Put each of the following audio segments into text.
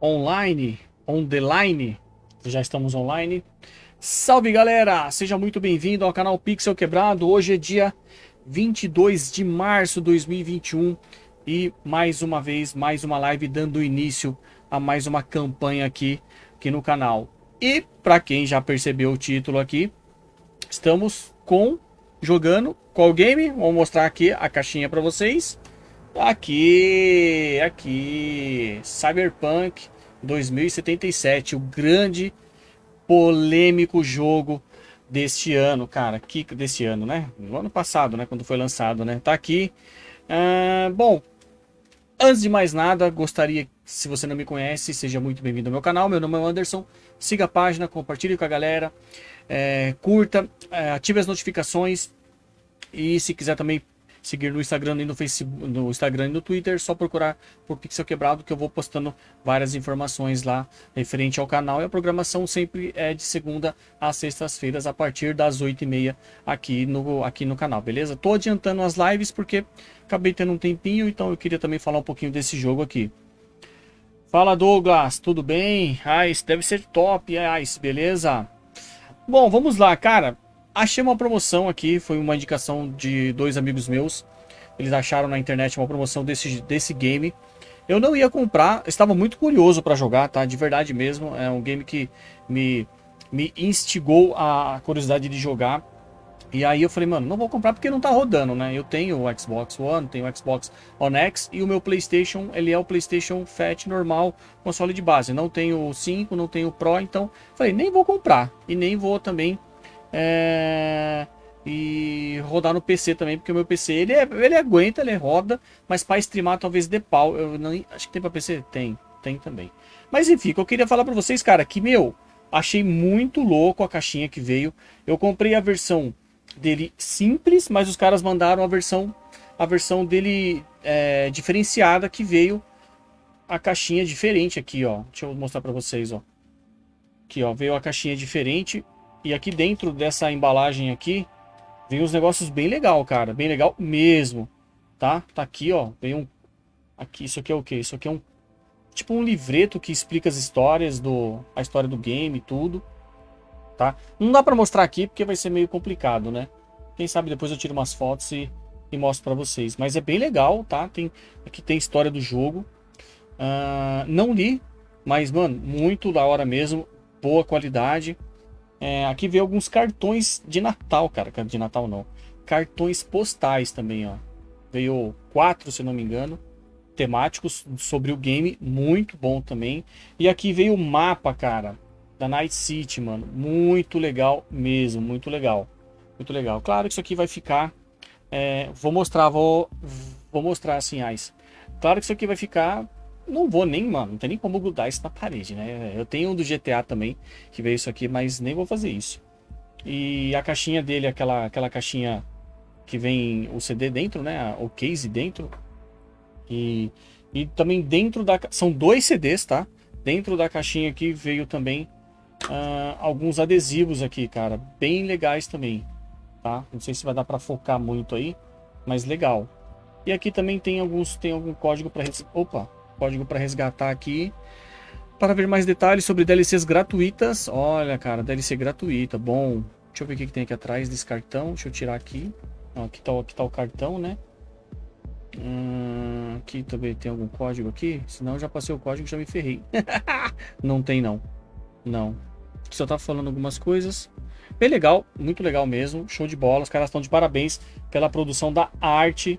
online, on the line. Já estamos online. Salve galera, seja muito bem-vindo ao canal Pixel Quebrado. Hoje é dia 22 de março de 2021 e mais uma vez, mais uma live dando início a mais uma campanha aqui, aqui no canal. E para quem já percebeu o título aqui, estamos com jogando qual game? Vou mostrar aqui a caixinha para vocês. Aqui, aqui, Cyberpunk 2077, o grande polêmico jogo deste ano, cara, que deste ano, né? No ano passado, né, quando foi lançado, né? Tá aqui. Uh, bom, antes de mais nada, gostaria, se você não me conhece, seja muito bem-vindo ao meu canal. Meu nome é Anderson. Siga a página, compartilhe com a galera, é, curta, é, ative as notificações e se quiser também seguir no Instagram e no Facebook, no Instagram e no Twitter, só procurar por Pixel Quebrado que eu vou postando várias informações lá referente ao canal e a programação sempre é de segunda a sextas-feiras a partir das 8h30 aqui no, aqui no canal, beleza? Tô adiantando as lives porque acabei tendo um tempinho, então eu queria também falar um pouquinho desse jogo aqui. Fala Douglas, tudo bem? Ice, deve ser top, Ice, beleza? Bom, vamos lá, cara. Achei uma promoção aqui, foi uma indicação de dois amigos meus. Eles acharam na internet uma promoção desse, desse game. Eu não ia comprar, estava muito curioso para jogar, tá? De verdade mesmo. É um game que me, me instigou a curiosidade de jogar. E aí eu falei, mano, não vou comprar porque não tá rodando, né? Eu tenho o Xbox One, tenho o Xbox One X e o meu Playstation, ele é o Playstation Fat normal, console de base. Não tenho o 5, não tenho o Pro, então falei, nem vou comprar. E nem vou também é... E rodar no PC também, porque o meu PC ele, é, ele aguenta, ele roda, mas para streamar talvez dê pau. Eu não, acho que tem para PC? Tem, tem também. Mas enfim, eu queria falar para vocês, cara, que meu, achei muito louco a caixinha que veio. Eu comprei a versão dele simples, mas os caras mandaram a versão a versão dele é, diferenciada que veio a caixinha diferente aqui, ó. Deixa eu mostrar para vocês, ó. Aqui, ó, veio a caixinha diferente e aqui dentro dessa embalagem aqui, vem uns negócios bem legal, cara. Bem legal mesmo, tá? Tá aqui, ó. Vem um... Aqui, isso aqui é o quê? Isso aqui é um... Tipo um livreto que explica as histórias do... A história do game e tudo. Tá? Não dá pra mostrar aqui porque vai ser meio complicado, né? Quem sabe depois eu tiro umas fotos e, e mostro pra vocês. Mas é bem legal, tá? Tem... Aqui tem história do jogo. Uh, não li, mas, mano, muito da hora mesmo. Boa qualidade. É, aqui veio alguns cartões de Natal, cara. De Natal não. Cartões postais também, ó. Veio quatro, se não me engano. Temáticos sobre o game. Muito bom também. E aqui veio o mapa, cara. Da Night City, mano. Muito legal mesmo. Muito legal. Muito legal. Claro que isso aqui vai ficar... É, vou mostrar, vou, vou mostrar assim, Ice. Claro que isso aqui vai ficar não vou nem, mano, não tem nem como grudar isso na parede, né? Eu tenho um do GTA também, que veio isso aqui, mas nem vou fazer isso. E a caixinha dele, aquela, aquela caixinha que vem o CD dentro, né? O case dentro. E, e também dentro da... São dois CDs, tá? Dentro da caixinha aqui veio também uh, alguns adesivos aqui, cara. Bem legais também, tá? Não sei se vai dar pra focar muito aí, mas legal. E aqui também tem alguns... Tem algum código pra... Opa! Código para resgatar aqui. Para ver mais detalhes sobre DLCs gratuitas. Olha, cara, DLC gratuita. Bom, deixa eu ver o que, tem aqui atrás desse cartão. Deixa eu tirar aqui. aqui, tá, aqui tá o cartão, né? Hum, aqui também tem algum código aqui. Senão eu já passei o código e já me ferrei. não tem, não. Não. Só tá falando algumas coisas. Bem legal, muito legal mesmo. Show de bola. Os caras estão de parabéns pela produção da arte.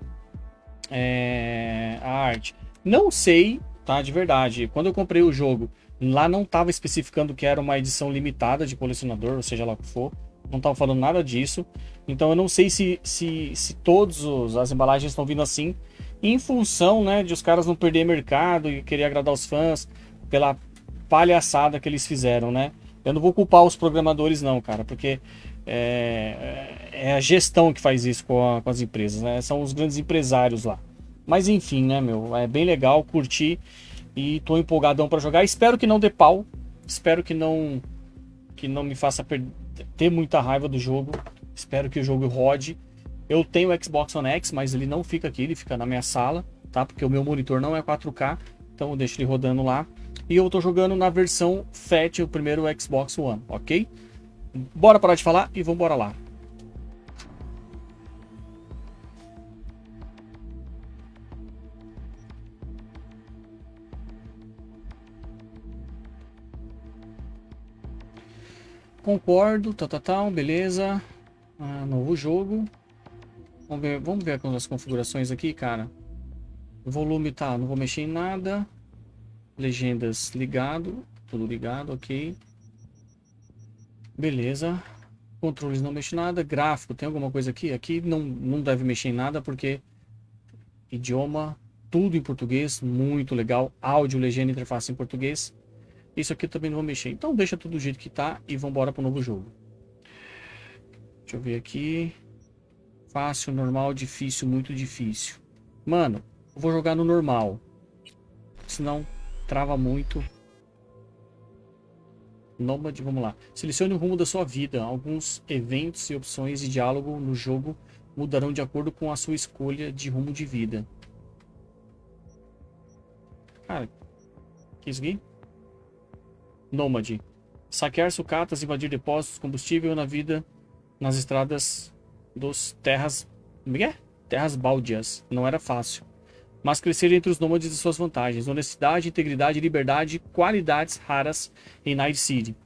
É, a arte. Não sei, tá? De verdade. Quando eu comprei o jogo, lá não estava especificando que era uma edição limitada de colecionador, ou seja lá o que for. Não estava falando nada disso. Então eu não sei se, se, se todas as embalagens estão vindo assim, em função né, de os caras não perder mercado e querer agradar os fãs pela palhaçada que eles fizeram, né? Eu não vou culpar os programadores não, cara, porque é, é a gestão que faz isso com, a, com as empresas, né? São os grandes empresários lá. Mas enfim, né, meu? É bem legal, curti e tô empolgadão para jogar. Espero que não dê pau. Espero que não que não me faça ter muita raiva do jogo. Espero que o jogo rode. Eu tenho o Xbox One X, mas ele não fica aqui, ele fica na minha sala, tá? Porque o meu monitor não é 4K. Então eu deixo ele rodando lá. E eu tô jogando na versão FAT, o primeiro Xbox One, ok? Bora parar de falar e vamos lá. Concordo, tá, tá, beleza. Ah, novo jogo. Vamos ver, vamos ver as configurações aqui, cara. O volume tá, não vou mexer em nada. Legendas ligado, tudo ligado, ok. Beleza. Controles não mexe nada. Gráfico, tem alguma coisa aqui? Aqui não, não deve mexer em nada porque idioma, tudo em português, muito legal. Áudio, legenda, interface em português. Isso aqui também não vou mexer. Então deixa tudo do jeito que tá e vamos embora pro novo jogo. Deixa eu ver aqui. Fácil, normal, difícil, muito difícil. Mano, eu vou jogar no normal. Senão trava muito. Nômade, vamos lá. Selecione o rumo da sua vida. Alguns eventos e opções de diálogo no jogo mudarão de acordo com a sua escolha de rumo de vida. Cara, que isso aqui? Nômade. Saquear sucatas, invadir depósitos, combustível na vida nas estradas dos terras... Como é? Terras baldias. Não era fácil. Mas crescer entre os nômades e suas vantagens. Honestidade, integridade, liberdade, qualidades raras em Night City.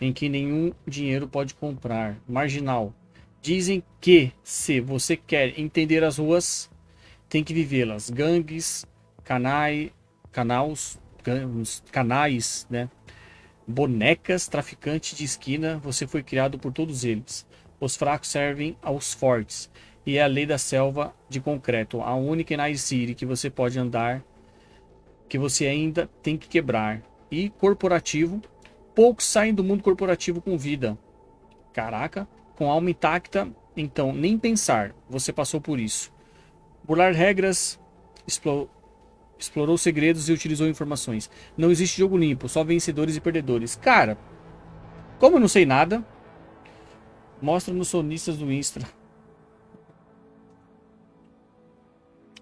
Em que nenhum dinheiro pode comprar. Marginal. Dizem que, se você quer entender as ruas, tem que vivê-las. Gangues, canai, canais, canais, né? Bonecas, traficante de esquina, você foi criado por todos eles. Os fracos servem aos fortes. E é a lei da selva de concreto, a única Night City que você pode andar, que você ainda tem que quebrar. E corporativo, poucos saem do mundo corporativo com vida. Caraca, com alma intacta, então nem pensar, você passou por isso. Burlar regras, explorou segredos e utilizou informações. Não existe jogo limpo, só vencedores e perdedores. Cara, como eu não sei nada, mostra nos sonistas do Insta.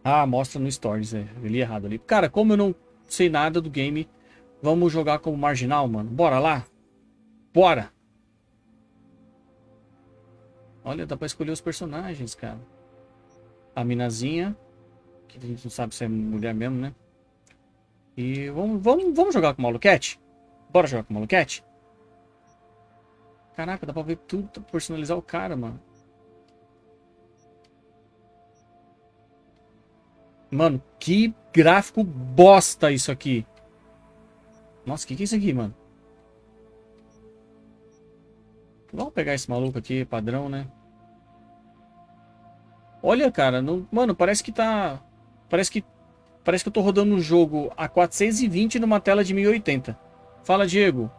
Ah, mostra no Stories, é. Eu li errado ali. Cara, como eu não sei nada do game, vamos jogar como marginal, mano. Bora lá? Bora! Olha, dá pra escolher os personagens, cara. A minazinha que a gente não sabe se é mulher mesmo, né? E vamos, vamos, vamos jogar com o Maluquete? Bora jogar com o Maluquete? Caraca, dá pra ver tudo, personalizar o cara, mano. Mano, que gráfico bosta isso aqui. Nossa, o que, que é isso aqui, mano? Vamos pegar esse maluco aqui, padrão, né? Olha, cara, não... mano, parece que tá... Parece que parece que eu tô rodando um jogo a 420 numa tela de 1080. Fala, Diego.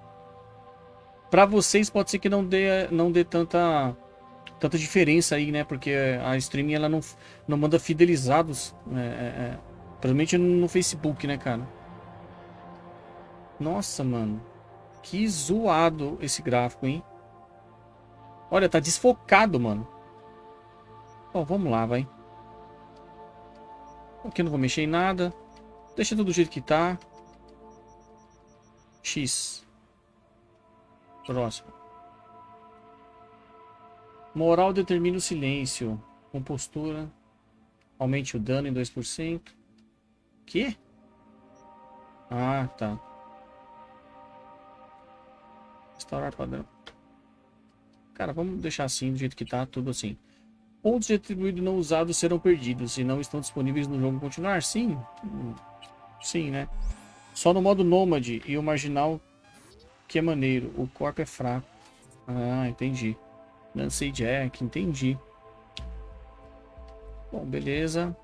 Para vocês pode ser que não dê não dê tanta tanta diferença aí, né? Porque a streaming ela não não manda fidelizados, é, é, é, principalmente no Facebook, né, cara? Nossa, mano. Que zoado esse gráfico, hein? Olha, tá desfocado, mano. Bom, vamos lá, vai. Aqui não vou mexer em nada. Deixa tudo do jeito que tá. X. Próximo. Moral determina o silêncio. Compostura. Aumente o dano em 2%. Que? Ah, tá. Restaurar padrão. Cara, vamos deixar assim, do jeito que tá, tudo assim. Pontos de atribuído não usados serão perdidos e não estão disponíveis no jogo continuar? Sim. Sim, né? Só no modo nômade e o marginal que é maneiro. O corpo é fraco. Ah, entendi. Lancei Jack, entendi. Bom, beleza.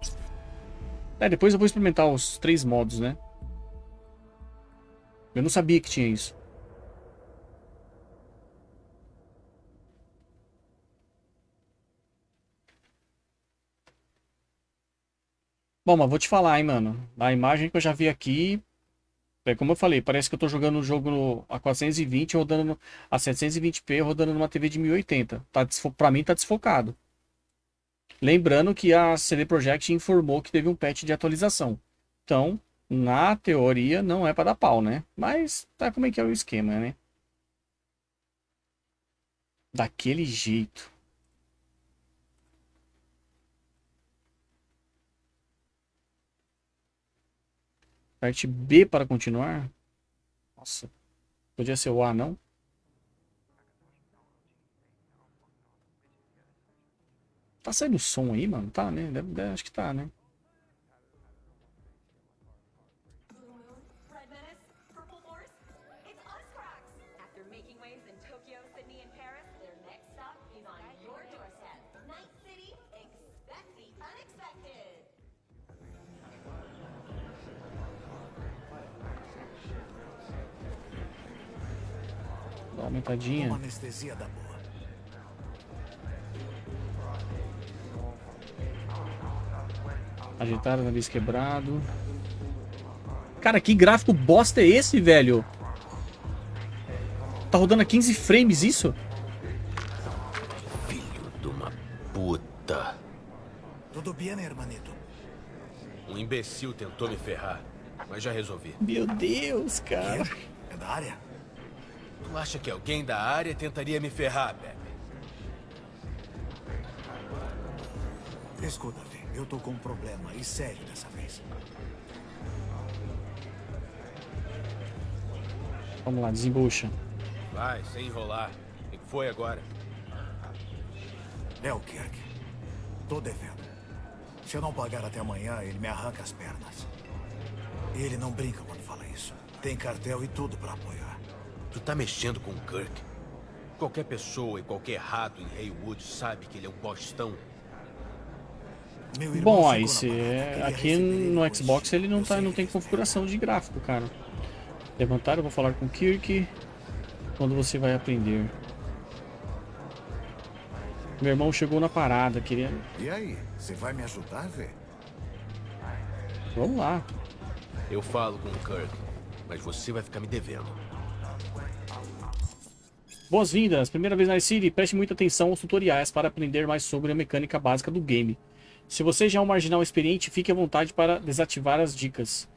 É, depois eu vou experimentar os três modos, né? Eu não sabia que tinha isso. Bom, mas vou te falar, hein, mano. A imagem que eu já vi aqui, é como eu falei, parece que eu tô jogando um jogo no, a 420, rodando a 720p, rodando numa TV de 1080. Tá pra mim tá desfocado. Lembrando que a CD Projekt informou que teve um patch de atualização. Então, na teoria, não é para dar pau, né? Mas tá como é que é o esquema, né? Daquele jeito. Parte B para continuar? Nossa. Podia ser o A, não? Tá saindo som aí, mano? Tá, né? Deve, deve, acho que tá, né? Dá uma anestesia da boa. Nariz quebrado. Cara, que gráfico bosta é esse, velho? Tá rodando a 15 frames isso? Filho de uma puta. Tudo bem, hermanito? Um imbecil tentou me ferrar, mas já resolvi. Meu Deus, cara. É da área? Tu acha que alguém da área tentaria me ferrar, Pepe? Escuta, Vê, eu tô com um problema, e sério dessa vez. Vamos lá, desembucha. Vai, sem enrolar. O que foi agora? É o Kirk. Tô devendo. Se eu não pagar até amanhã, ele me arranca as pernas. E ele não brinca quando fala isso. Tem cartel e tudo pra apoiar. Tu tá mexendo com o Kirk. Qualquer pessoa e qualquer rato em Haywood sabe que ele é um bostão. Meu irmão Bom, aí se aqui no hoje. Xbox ele não, Eu tá, não tem configuração de gráfico, cara. Levantar, eu vou falar com o Kirk. Quando você vai aprender. Meu irmão chegou na parada, queria... E aí, você vai me ajudar, Vê? Vamos lá. Eu falo com o Kirk, mas você vai ficar me devendo. Boas-vindas! Primeira vez na City, preste muita atenção aos tutoriais para aprender mais sobre a mecânica básica do game. Se você já é um marginal experiente, fique à vontade para desativar as dicas.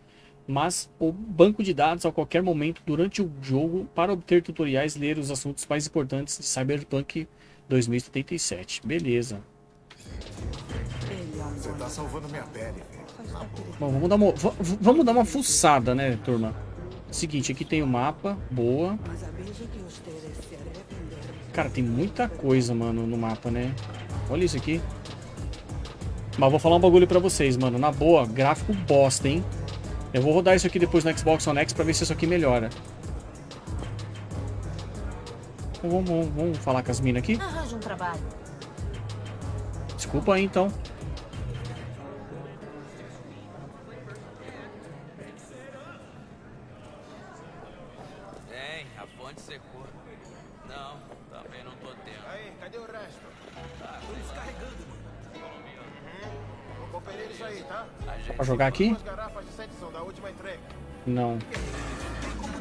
Mas o banco de dados a qualquer momento durante o jogo para obter tutoriais e ler os assuntos mais importantes de Cyberpunk 2077. Beleza. Você tá salvando minha pele. Bom, vamos dar uma, vamos dar uma fuçada, né, turma? Seguinte, aqui tem o mapa, boa. Cara, tem muita coisa, mano, no mapa, né? Olha isso aqui. Mas vou falar um bagulho pra vocês, mano. Na boa, gráfico bosta, hein? Eu vou rodar isso aqui depois no Xbox One X pra ver se isso aqui melhora. Então, Vamos, vamos, vamos falar com as minas aqui? Arranja um trabalho. Desculpa aí, então. Pra jogar aqui? Não.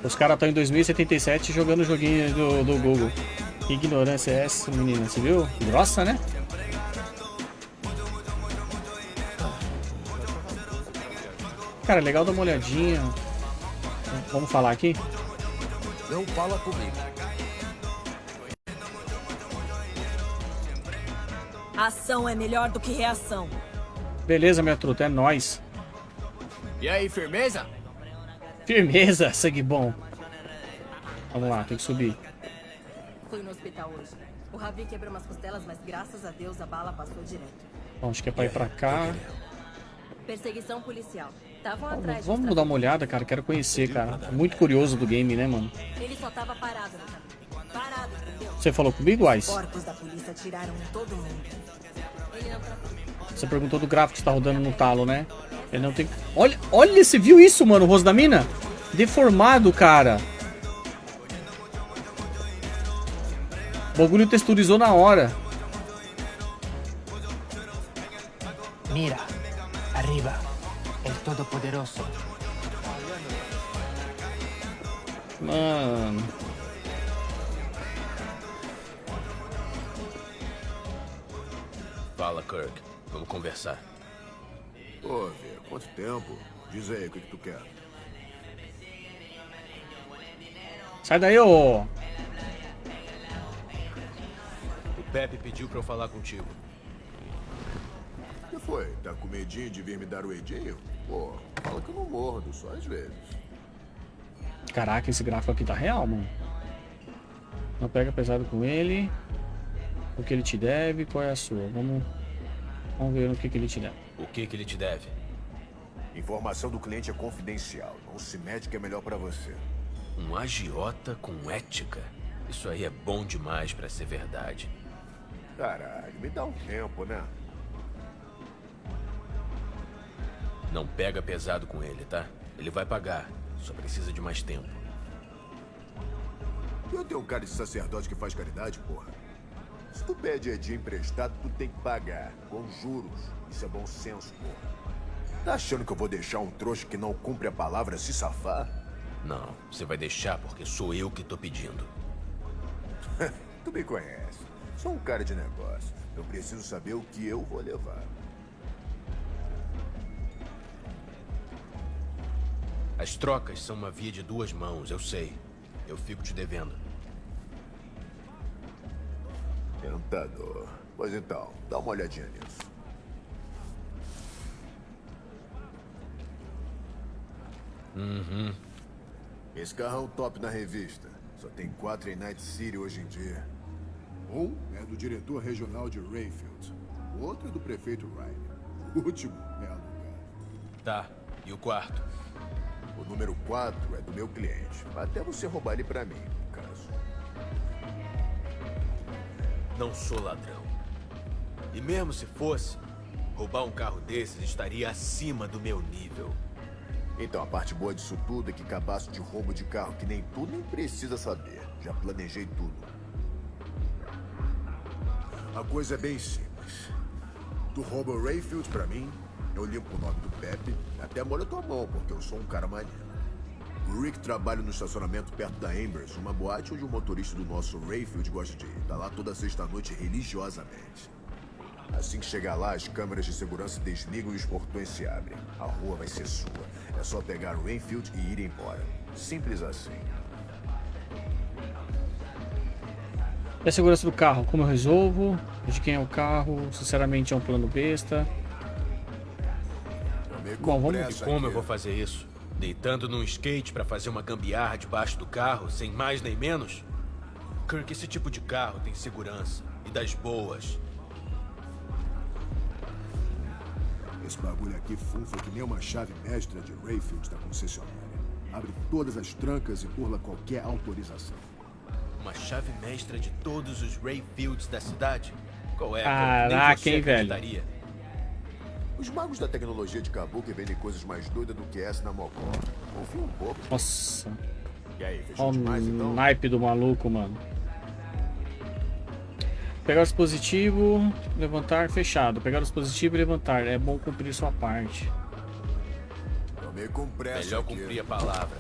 Os caras estão em 2077 jogando o joguinho do, do Google. Que ignorância é essa, menina? Você viu? Grossa, né? Cara, legal dar uma olhadinha. Vamos falar aqui? Não fala comigo. Ação é melhor do que reação. Beleza, minha truta, é nóis. E aí, firmeza? Firmeza, sangue bom. Vamos lá, tem que subir. Fui no hospital hoje. O Ravi quebrou umas costelas, mas graças a Deus a bala passou direto. Bom, acho que é pra ir pra cá. Perseguição policial. Atrás Vamos uns dar uma olhada, cara. Quero conhecer, cara. Muito curioso do game, né, mano? Ele só tava parado caminho. Parado, entendeu? Você falou comigo, trafica. Você perguntou do gráfico que tá rodando no talo, né? Ele não tem. Olha, olha, você viu isso, mano? O rosto da mina? Deformado, cara. O bagulho texturizou na hora. Mira, arriba, el Todopoderoso. Mano. Fala, Kirk. Vamos conversar. Pô, Vê, quanto tempo? Diz aí o que, que tu quer. Sai daí, ô. O Pepe pediu pra eu falar contigo. O que foi? Tá com medinho de vir me dar o edinho? Pô, fala que eu não mordo, só às vezes. Caraca, esse gráfico aqui tá real, mano. Não pega pesado com ele. O que ele te deve, qual é a sua? Vamos, vamos ver o que, que ele te deve. O que que ele te deve? Informação do cliente é confidencial. Não se mete que é melhor pra você. Um agiota com ética? Isso aí é bom demais pra ser verdade. Caralho, me dá um tempo, né? Não pega pesado com ele, tá? Ele vai pagar. Só precisa de mais tempo. Eu tenho um cara de sacerdote que faz caridade, porra. Se tu pede edinho emprestado, tu tem que pagar. Com juros. Isso é bom senso, porra. Tá achando que eu vou deixar um trouxa que não cumpre a palavra se safar? Não, você vai deixar porque sou eu que tô pedindo. Tu me conhece. Sou um cara de negócio. Eu preciso saber o que eu vou levar. As trocas são uma via de duas mãos, eu sei. Eu fico te devendo. Tentador. Pois então, dá uma olhadinha nisso. Uhum. Esse carro é um top na revista. Só tem quatro em Night City hoje em dia. Um é do diretor regional de Rayfield. O outro é do prefeito Riley. O último é alugado. Tá. E o quarto? O número 4 é do meu cliente. Até você roubar ele pra mim, Não sou ladrão. E mesmo se fosse, roubar um carro desses estaria acima do meu nível. Então, a parte boa disso tudo é que cabaço de roubo de carro que nem tu nem precisa saber. Já planejei tudo. A coisa é bem simples. Tu rouba o Rayfield pra mim, eu limpo o nome do Pepe, até molho tua mão, porque eu sou um cara maneiro. O Rick trabalha no estacionamento perto da Ambers, uma boate onde o motorista do nosso Rayfield gosta de ir. Tá lá toda sexta-noite religiosamente. Assim que chegar lá, as câmeras de segurança desligam e os portões se abrem. A rua vai ser sua. É só pegar o Rainfield e ir embora. Simples assim. E a segurança do carro, como eu resolvo? De quem é o carro? Sinceramente é um plano besta. Tomei Bom, vamos- E pressa como aqui. eu vou fazer isso? Deitando num skate pra fazer uma gambiarra debaixo do carro, sem mais nem menos? Kirk, esse tipo de carro tem segurança. E das boas. Esse bagulho aqui funfa que nem uma chave mestra de Rayfield da concessionária. Abre todas as trancas e burla qualquer autorização. Uma chave mestra de todos os Rayfields da cidade? Qual é? Kirk? Caraca, hein, velho? Os magos da tecnologia de Kabuki vendem coisas mais doidas do que essa na Mocó. Confia um pouco. Nossa, E aí, fechou olha demais o então? naipe do maluco, mano. Pegar o dispositivo, levantar, fechado. Pegar o dispositivo e levantar. É bom cumprir sua parte. Tomei com pressa Melhor aqui. cumprir a palavra.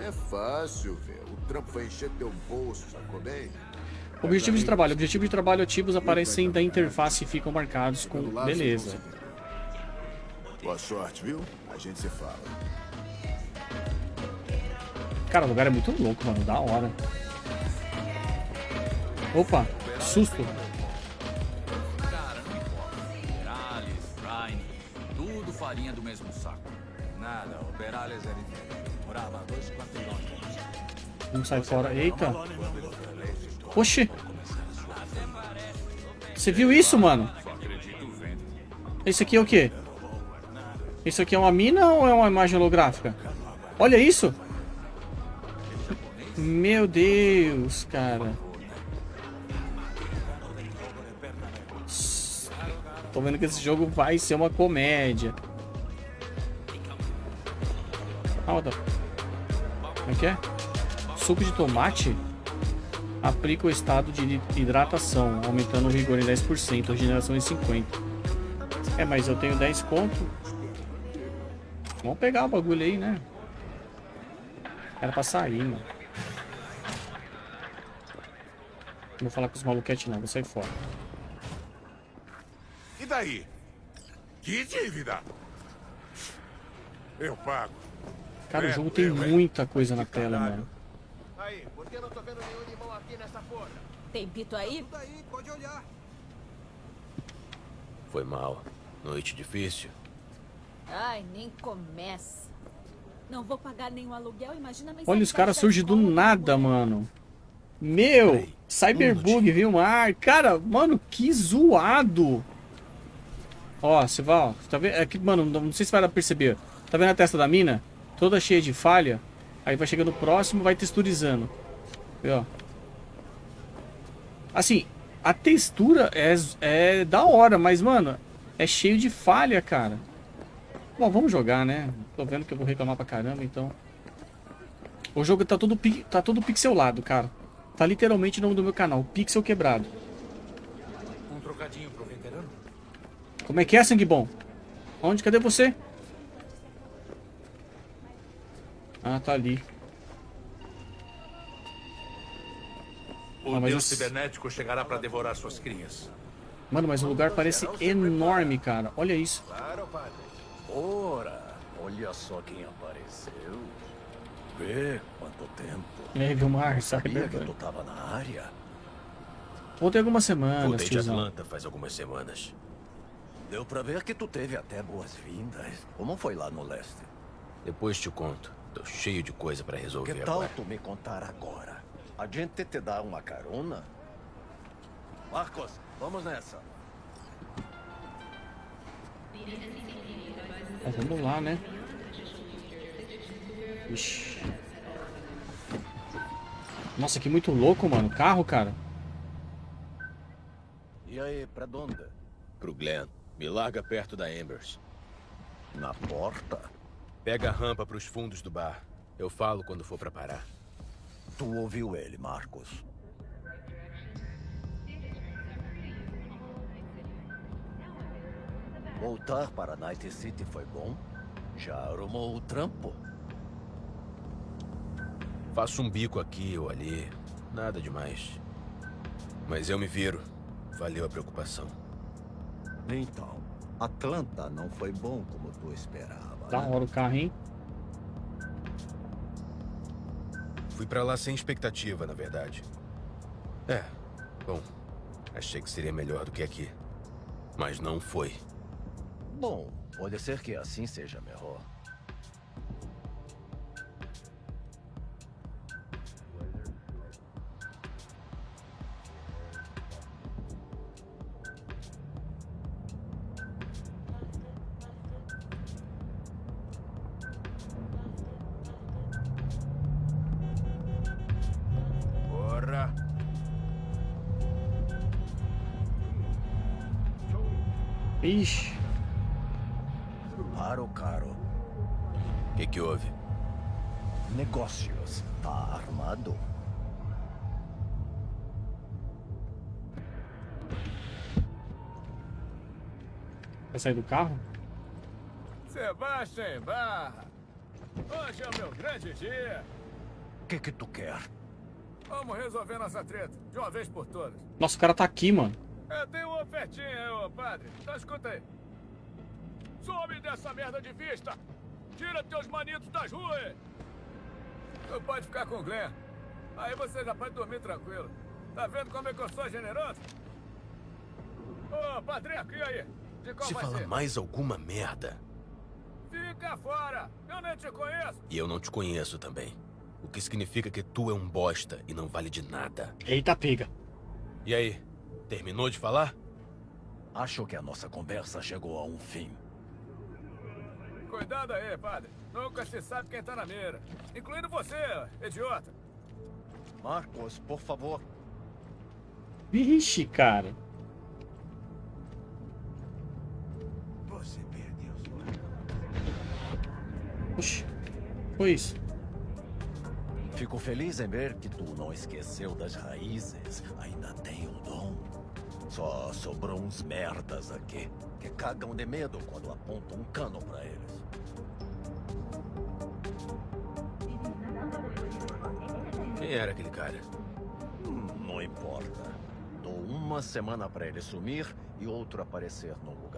É fácil, velho. O trampo vai encher teu bolso, sacou bem? Objetivo de trabalho. Objetivo de trabalho ativos aparecem da interface e ficam marcados com. Lado, Beleza. Boa sorte, viu? A gente se fala. Cara, o lugar é muito louco, mano. Da hora. Opa, susto. Cara, não importa. Perales, Ryan, tudo farinha do mesmo saco. Nada, o Perales era inteiro. Morava dois quarteirões. Vamos sair fora. Eita. Oxi. Você viu isso, mano? Esse aqui é o quê? Isso aqui é uma mina ou é uma imagem holográfica? Olha isso! Meu Deus, cara. Tô vendo que esse jogo vai ser uma comédia. Ah. Como é que é? Suco de tomate? Aplica o estado de hidratação, aumentando o rigor em 10%, regeneração em 50%. É, mas eu tenho 10 conto. Vamos pegar o bagulho aí, né? Era pra sair, mano. Não vou falar com os maluquetes não, vou sair fora. E daí? Que dívida? Eu pago. Cara, o É, jogo tem eu, muita coisa na tela, caralho. mano. Aí, por que eu não tô vendo nenhum limão aqui nessa porra? Tem pito aí? Daí, pode olhar. Foi mal. Noite difícil. Ai, nem começa. Não vou pagar nenhum aluguel, imagina Olha, os caras surgem do nada, mano. Meu, Cyberbug, viu, Mar? Cara, mano, que zoado. Ó, você vai, ó. Tá vendo? Aqui, mano, não não sei se vai dar pra perceber. Tá vendo a testa da mina? Toda cheia de falha. Aí vai chegando próximo, vai texturizando. Ó. Assim, a textura é, é da hora, mas, mano, é cheio de falha, cara. Bom, vamos jogar, né? Tô vendo que eu vou reclamar pra caramba, então... O jogo tá todo, tá todo pixelado, cara. Tá literalmente o nome do meu canal, Pixel Quebrado. Um trocadinho pro veterano? Como é que é, sangue bom? Onde? Cadê você? Ah, tá ali. O Ah, mas deus os- cibernético chegará pra devorar suas crias. Mano, mas o lugar parece enorme, cara. Olha isso. Claro, padre. Ora, olha só quem apareceu. Vê quanto tempo. Aí, Vilmar, Sabia que tu sabe? tava na área? Voltei algumas semanas, Voltei de. Atlanta faz algumas semanas. Deu pra ver que tu teve até boas-vindas. Como foi lá no leste? Depois te conto. Tô cheio de coisa pra resolver Que tal agora. tu me contar agora? A gente te dá uma carona? Marcos, vamos nessa. Bom, vamos lá, né? Ixi. Nossa, que muito louco, mano. Carro, cara. E aí, pra onde? Pro Glenn. Me larga perto da Embers. Na porta? Pega a rampa pros fundos do bar. Eu falo quando for pra parar. Tu ouviu ele, Marcos. Voltar para Night City foi bom? Já arrumou o trampo? Faço um bico aqui ou ali. Nada demais. Mas eu me viro. Valeu a preocupação. Então, Atlanta não foi bom como tu esperava. Da né? hora o carro, hein? Fui pra lá sem expectativa, na verdade. É, bom, achei que seria melhor do que aqui. Mas não foi. Bom, pode ser que assim seja melhor. Sair do carro? Sebastian Barra. Hoje é o meu grande dia. O que que tu quer? Vamos resolver nossa treta, de uma vez por todas. Nossa, o cara tá aqui, mano. Eu tenho uma ofertinha, ô padre. Então escuta aí. Some dessa merda de vista! Tira teus manitos das ruas! Tu pode ficar com o Glenn. Aí você já pode dormir tranquilo. Tá vendo como é que eu sou generoso? Ô, padrinho, e aí? Se falar ser? mais alguma merda, Fica fora! Eu nem te conheço! e eu não te conheço também. O que significa que tu é um bosta e não vale de nada. Eita, pega. E aí, terminou de falar? Acho que a nossa conversa chegou a um fim. Cuidado aí, padre. Nunca se sabe quem tá na mira. Incluindo você, idiota. Marcos, por favor. Vixe, cara. Você perdeu Oxi. Foi isso. Fico feliz em ver que tu não esqueceu das raízes. Ainda tem o dom. Só sobrou uns merdas aqui que cagam de medo quando apontam um cano pra eles. Quem era aquele cara? Hum, Não importa. Dou uma semana pra ele sumir e outro aparecer no lugar.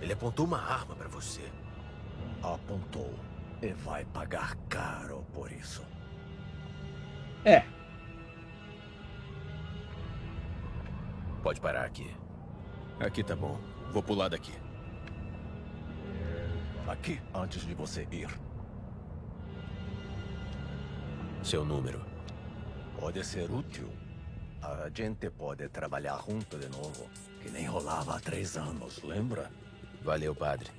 Ele apontou uma arma pra você. Apontou. E vai pagar caro por isso. É, Pode parar aqui. Aqui tá bom. Vou pular daqui. Aqui, antes de você ir. Seu número. Pode ser útil. A gente pode trabalhar junto de novo. Que nem rolava há três anos, lembra? Valeu, padre.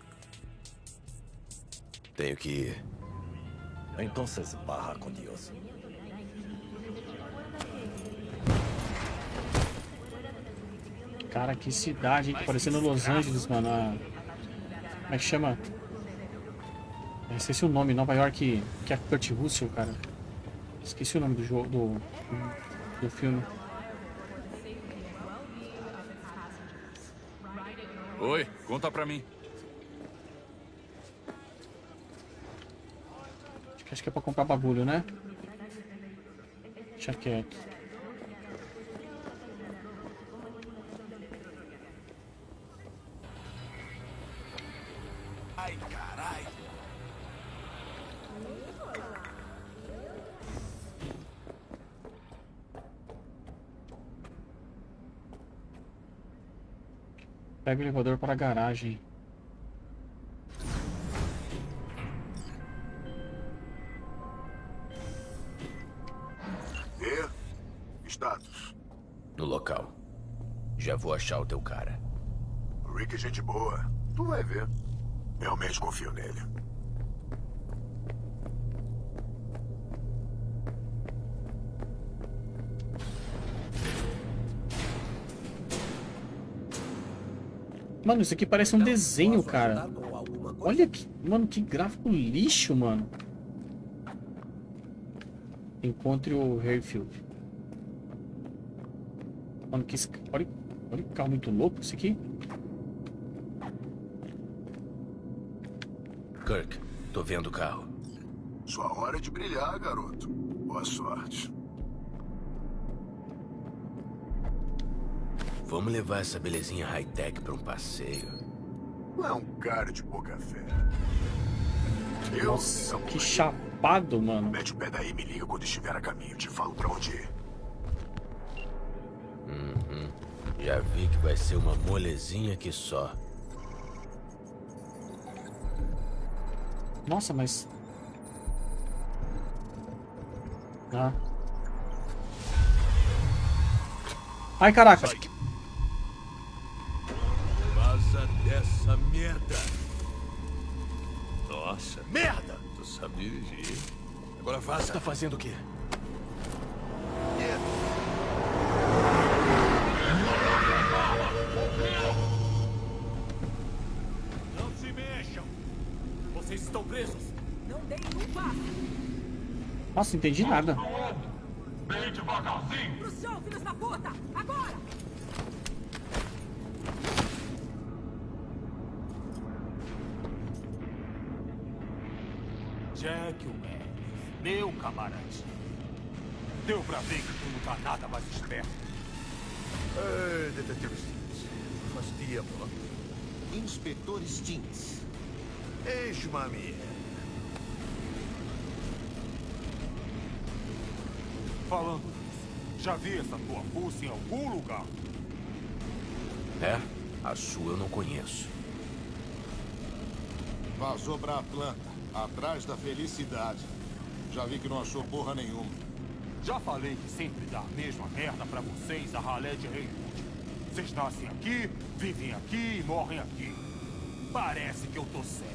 Tenho que ir. Então, barra com Deus. cara, que cidade, hein? Tá parecendo Los Angeles, mano. A... Como é que chama? Eu esqueci o nome, Nova York, que é Kurt Russell, cara. Esqueci o nome do jogo, do, do filme. Oi, conta pra mim. Acho que é pra comprar bagulho, né? Deixa quieto. Pega o elevador para a garagem. E? Status. No local. Já vou achar o teu cara. Rick é gente boa. Tu vai ver. Realmente confio nele. Mano, isso aqui parece um desenho, cara. Olha que... Mano, que gráfico lixo, mano. Encontre o Hayfield. Mano, que... Olha, olha que carro muito louco esse aqui. Kirk, tô vendo o carro. Sua hora de brilhar, garoto. Boa sorte. Vamos levar essa belezinha high-tech pra um passeio. Não é um cara de pouca fé. Eu Nossa, que chapado, mano. Mete o pé daí e me liga quando estiver a caminho. Te falo pra onde ir. Uhum. Já vi que vai ser uma molezinha que só. Nossa, mas... Ah. Ai, caraca. Agora vaza. Tá fazendo o quê? Não se mexam! Vocês estão presos! Não deem um passo. Nossa, não entendi nada. Inspetor Stintz. Ex-mami. Falando nisso, já vi essa tua fuça em algum lugar? É? A sua eu não conheço. Vazou pra Atlanta, atrás da felicidade. Já vi que não achou porra nenhuma. Já falei que sempre dá a mesma merda pra vocês, a ralé de Haywood. Vocês nascem aqui, vivem aqui e morrem aqui. Parece que eu tô cego.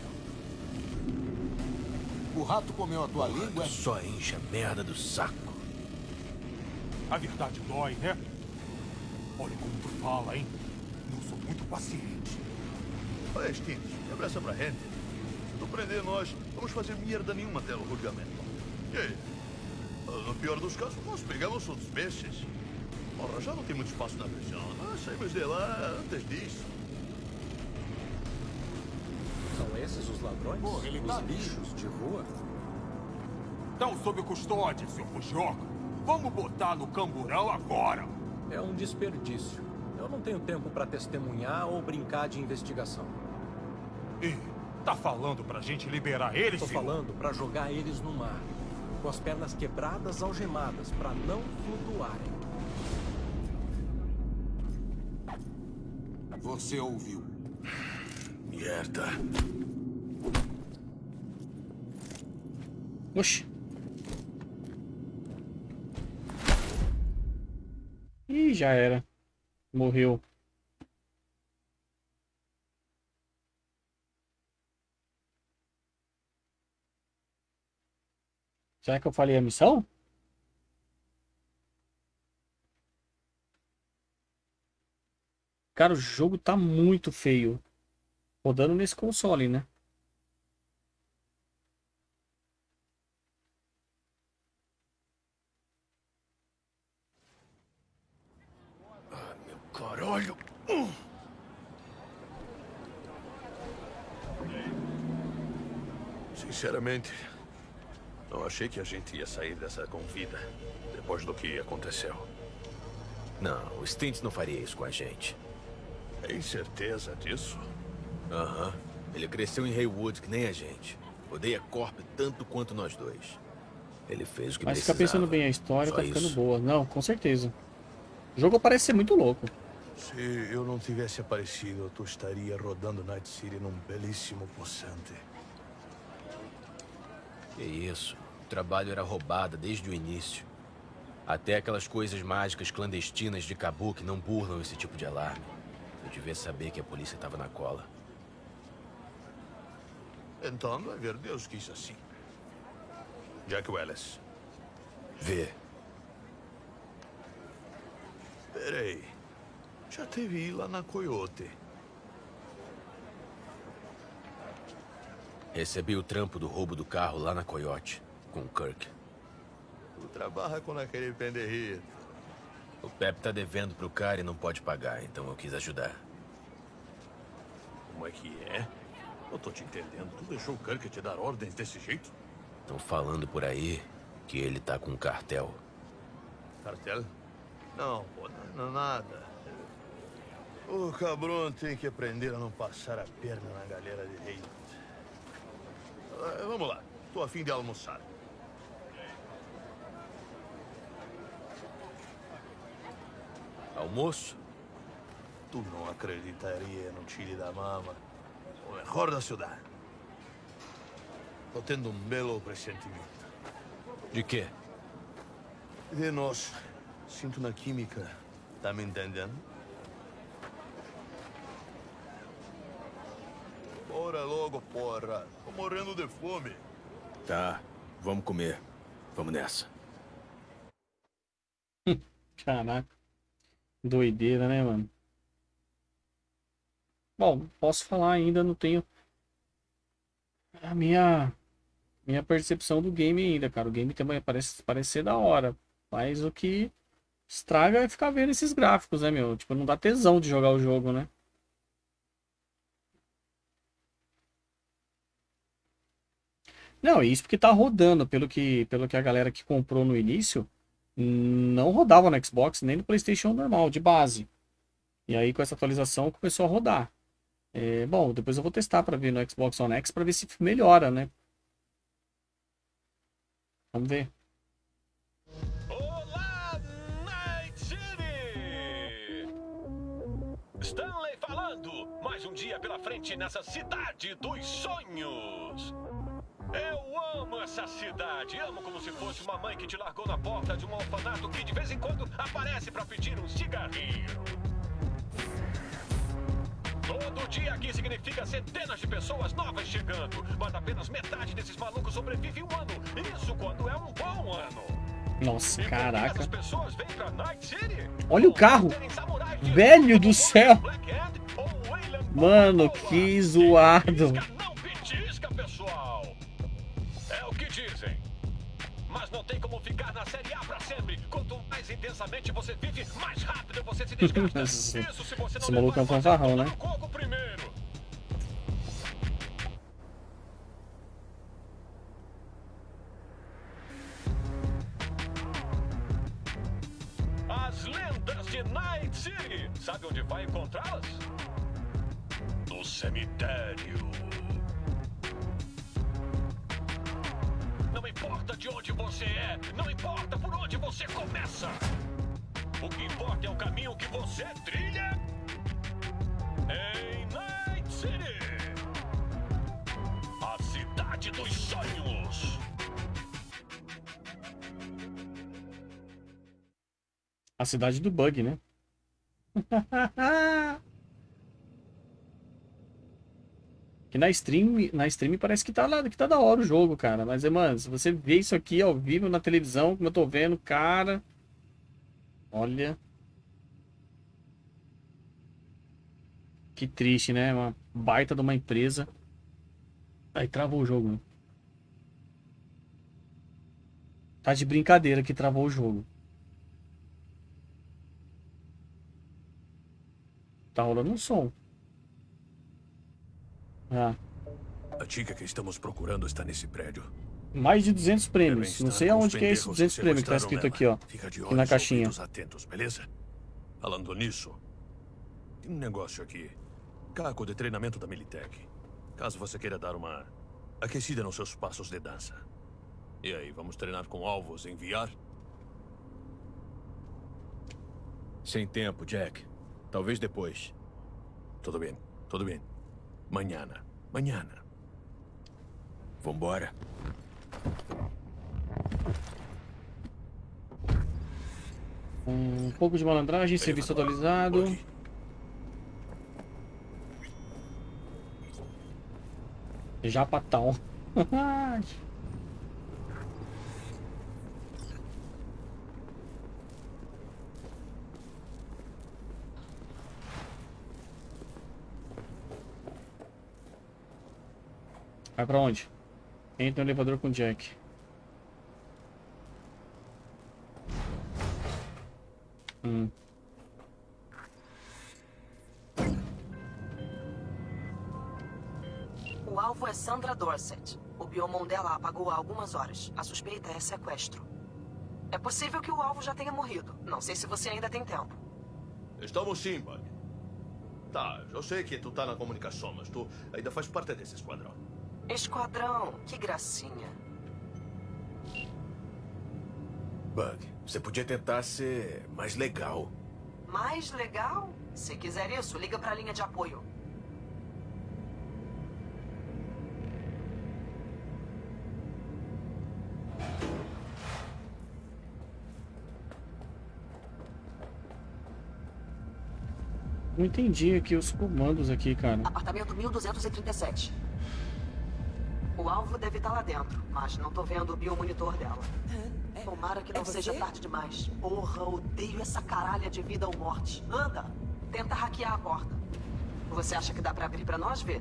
O rato comeu a tua língua? Só enche a merda do saco. A verdade dói, né? Olha como tu fala, hein? Não sou muito paciente. Olha, Stintz, quebra essa pra gente. Se tu prender nós, vamos fazer merda nenhuma até o julgamento. E aí? No pior dos casos, nós pegamos outros peixes. Porra, já não tem muito espaço na prisão. Nós saímos de lá antes disso. São esses os ladrões? Porra, ele os tá lixos de rua? Estão sob custódia, seu fugioca. Vamos botar no camburão agora. É um desperdício. Eu não tenho tempo para testemunhar ou brincar de investigação. E Tá falando pra gente liberar eles, Tô senhor? falando pra jogar eles no mar. Com as pernas quebradas, algemadas, pra não flutuarem. Você ouviu. Merda. Oxi. Ih, já era. Morreu. Será que eu falei a missão? Cara, o jogo tá muito feio. Rodando nesse console, né? Caralho. Sinceramente, não achei que a gente ia sair dessa com vida depois do que aconteceu. Não, o Stint não faria isso com a gente. Tem certeza disso? Aham. Ele cresceu em Haywood que nem a gente. Odeia Corp tanto quanto nós dois. Ele fez o que Mas fica precisava. pensando bem, a história Só tá ficando isso. boa. Não, com certeza. O jogo parece ser muito louco. Se eu não tivesse aparecido, tu estaria rodando Night City num belíssimo poçante. Que isso. O trabalho era roubado desde o início. Até aquelas coisas mágicas clandestinas de Kabuki não burlam esse tipo de alarme. Eu devia saber que a polícia estava na cola. Então, vai ver, Deus quis assim. Jack Wallace. Vê. Peraí. Já teve lá na Coyote. Recebi o trampo do roubo do carro lá na Coyote, com o Kirk. Tu trabalha com aquele penderrito. O Pep tá devendo pro cara e não pode pagar, então eu quis ajudar. Como é que é? Eu tô te entendendo. Tu deixou o Kirk te dar ordens desse jeito? Estão falando por aí que ele tá com um cartel. Cartel? Não, pô, não, nada. O cabrão tem que aprender a não passar a perna na galera de rei. Ah, vamos lá. Tô a fim de almoçar. Almoço? Tu não acreditaria no Chile da Mama. O melhor da cidade. Tô tendo um belo pressentimento. De quê? De nós. Sinto na química. Tá me entendendo? Bora logo, porra. Tô morrendo de fome. Tá, vamos comer. Vamos nessa. Caraca. Doideira, né, mano? Bom, posso falar ainda, não tenho a minha minha percepção do game ainda, cara. O game também parece, parece ser da hora. Mas o que estraga é ficar vendo esses gráficos, né, meu? Tipo, não dá tesão de jogar o jogo, né? Não, isso porque tá rodando, pelo que, pelo que a galera que comprou no início não rodava no Xbox nem no PlayStation normal, de base. E aí com essa atualização começou a rodar. É, bom, depois eu vou testar para ver no Xbox One X para ver se melhora, né? Vamos ver. Olá, Night City! Stanley falando! Mais um dia pela frente nessa cidade dos sonhos! Eu amo essa cidade, amo como se fosse uma mãe que te largou na porta de um orfanato que de vez em quando aparece para pedir um cigarrinho. Todo dia aqui significa centenas de pessoas novas chegando, mas apenas metade desses malucos sobrevive um ano. Isso quando é um bom ano. Nossa, caraca. Night City. Olha o carro. Velho do céu. Mano, que zoado. Tem como ficar na Série A pra sempre. Quanto mais intensamente você vive, mais rápido você se desgasta. Isso se você não esse maluco é um fanfarrão, né? As lendas de Night City. Sabe onde vai encontrá-las? No cemitério. Você é, não importa por onde você começa. O que importa é o caminho que você trilha em Night City. A cidade dos sonhos. A cidade do bug, né? que na stream, na stream parece que tá, lá, que tá da hora o jogo, cara. Mas, mano, se você vê isso aqui ao vivo na televisão, como eu tô vendo, cara... Olha... Que triste, né? Uma baita de uma empresa. Aí travou o jogo. Né? Tá de brincadeira que travou o jogo. Tá rolando um som. Ah. A chica que estamos procurando está nesse prédio. Mais de 200 prêmios. Não sei aonde que é esse 200 prêmios que tá escrito aqui, ó. Fica de aqui na olhos caixinha. atentos, beleza? Falando nisso, tem um negócio aqui. Caco de treinamento da Militech. Caso você queira dar uma aquecida nos seus passos de dança. E aí, vamos treinar com alvos em VR? Sem tempo, Jack. Talvez depois. Tudo bem, tudo bem. Manhã. Manhã. Vambora. Um pouco de malandragem, serviço atualizado. Japatão. Vai pra onde? Entra no elevador com o Jack. Hum. O alvo é Sandra Dorset. O biomon dela apagou há algumas horas. A suspeita é sequestro. É possível que o alvo já tenha morrido. Não sei se você ainda tem tempo. Estamos sim, Bug. Tá, eu sei que tu tá na comunicação, mas tu ainda faz parte desse esquadrão. Esquadrão, que gracinha. Bug, você podia tentar ser mais legal. Mais legal? Se quiser isso, liga pra linha de apoio. Não entendi aqui os comandos aqui, cara. Apartamento 1237. O alvo deve estar lá dentro, mas não tô vendo o biomonitor dela. Tomara que não é seja tarde demais. Porra, odeio essa caralha de vida ou morte. Anda, tenta hackear a porta. Você acha que dá pra abrir pra nós ver?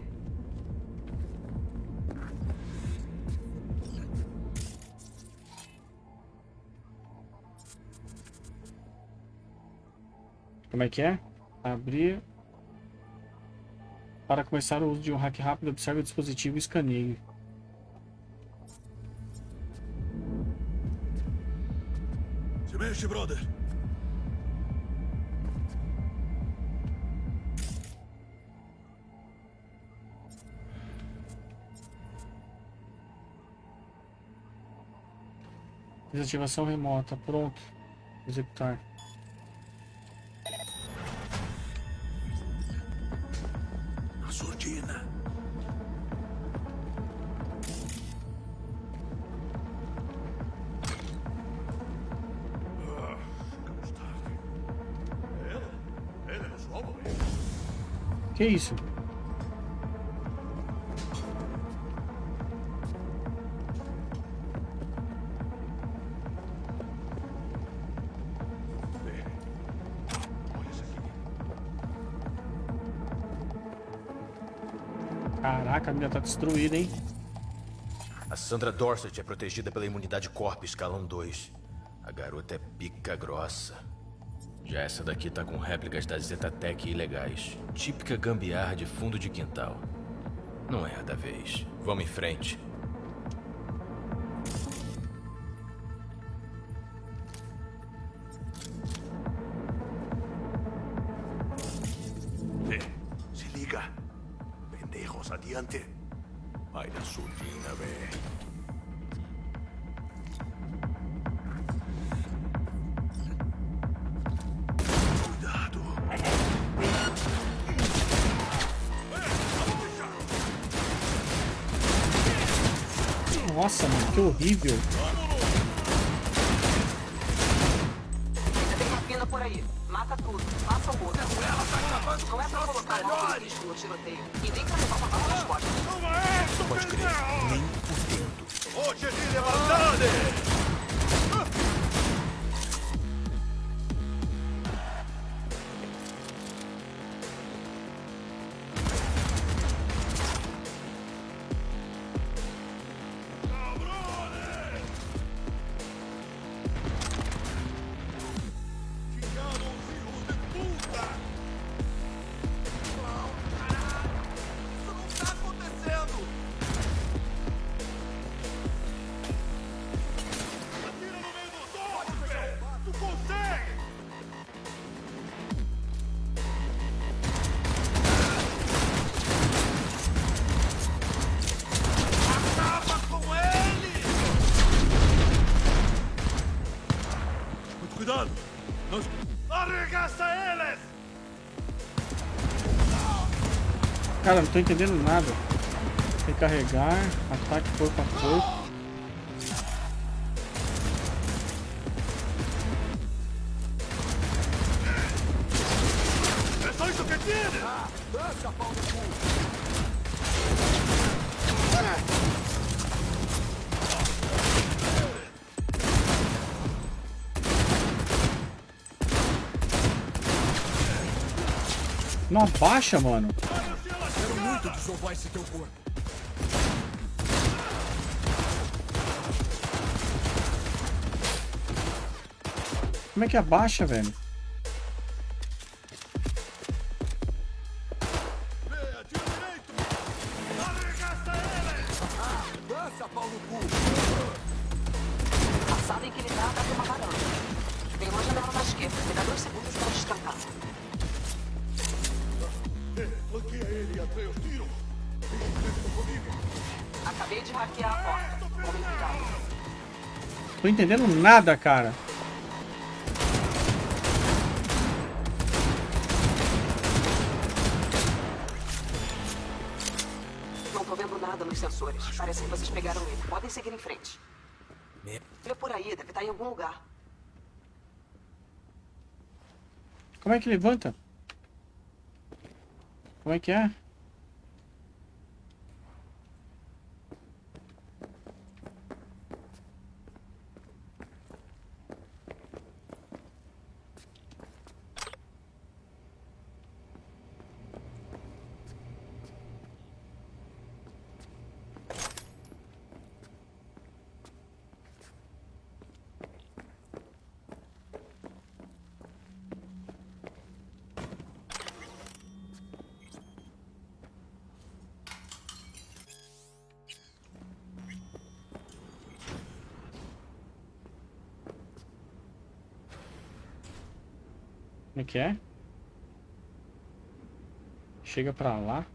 Como é que é? Abrir. Para começar o uso de um hack rápido, observe o dispositivo e escaneie. Mexe, brother. Desativação remota. Pronto. Executar. Que isso? Caraca, a minha tá destruída, hein? A Sandra Dorset é protegida pela imunidade Corp escalão 2. A garota é pica grossa. Já essa daqui tá com réplicas da Zetatec ilegais. Típica gambiarra de fundo de quintal. Não é a da vez. Vamos em frente. Cara, não tô entendendo nada. Recarregar, ataque corpo a corpo. Não abaixa, mano. Desovar esse teu corpo. Como é que abaixa, velho? Entendendo nada, cara. Não tô vendo nada nos sensores. Parece que vocês pegaram ele. Podem seguir em frente. Olha por aí, deve estar em algum lugar. Como é que levanta? Como é que é? Como é que é? Chega pra lá.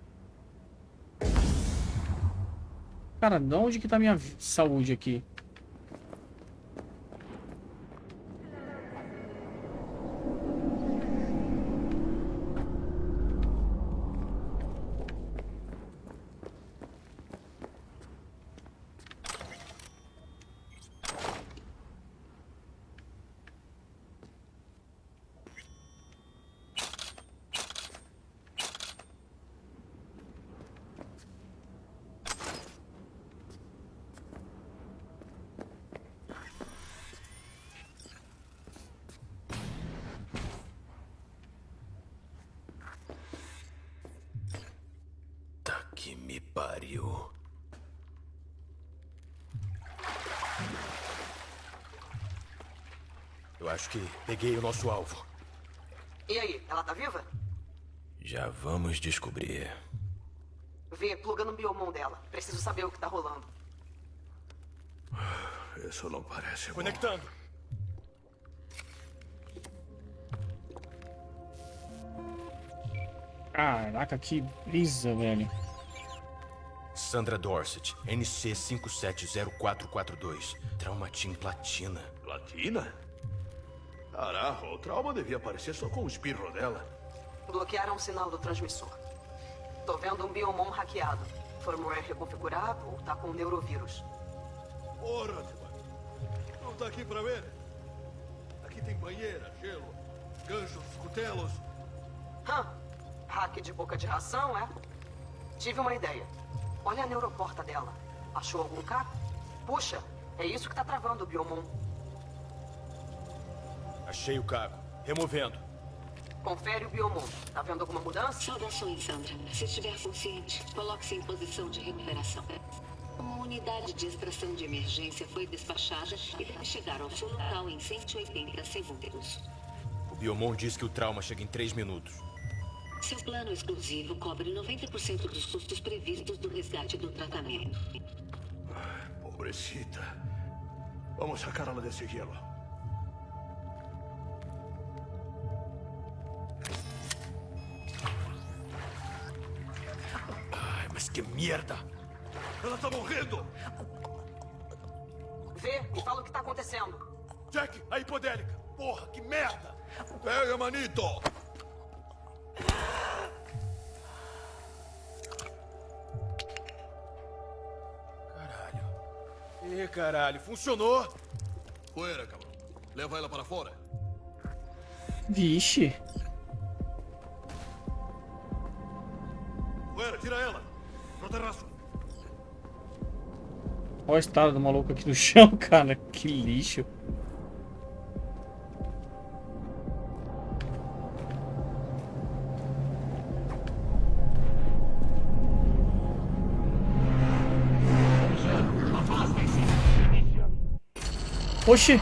Cara, de onde que tá minha saúde aqui? Tá que me pariu. Eu acho que peguei o nosso alvo. E aí, ela tá viva? Já vamos descobrir. Vê, pluga no biomon dela. Preciso saber o que tá rolando. Isso não parece bom. Conectando. Caraca, que brisa, velho. Sandra Dorset, NC 570442. Traumatim Platina. Platina? Caraca, o trauma devia aparecer só com o espirro dela. Bloquearam o sinal do transmissor. Tô vendo um biomon hackeado. Firmware reconfigurado ou tá com um neurovírus. Ora, não tá aqui pra ver? Aqui tem banheira, gelo, ganchos, cutelos. Hã? Hack de boca de ração, é? Tive uma ideia. Olha a neuroporta dela. Achou algum cabo? Puxa, é isso que tá travando o Biomon. Achei o cago. Removendo. Confere o Biomon. Tá vendo alguma mudança? Saudações, Sandra. Se estiver consciente, coloque-se em posição de recuperação. Uma unidade de extração de emergência foi despachada e vai chegar ao seu local em 180 segundos. O Biomon diz que o trauma chega em 3 minutos. Seu plano exclusivo cobre 90% dos custos previstos do resgate do tratamento. Pobrecita. Vamos sacá-la desse gelo. Merda! Ela tá morrendo! Vê e fala o que tá acontecendo. Jack, a hipodélica! Porra, que merda! Pega, manito! Ih, caralho, funcionou! Poeira, cabrão. Leva ela para fora. Vixe. Poeira, tira ela. Olha o estado do maluco aqui no chão, cara. Que lixo. Oxi!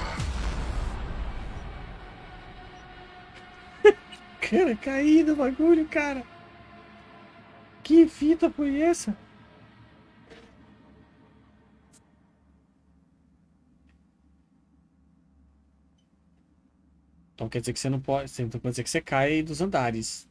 cara, caí do bagulho, cara. Que fita foi essa? Então quer dizer que você não pode. Então quer dizer que você cai dos andares.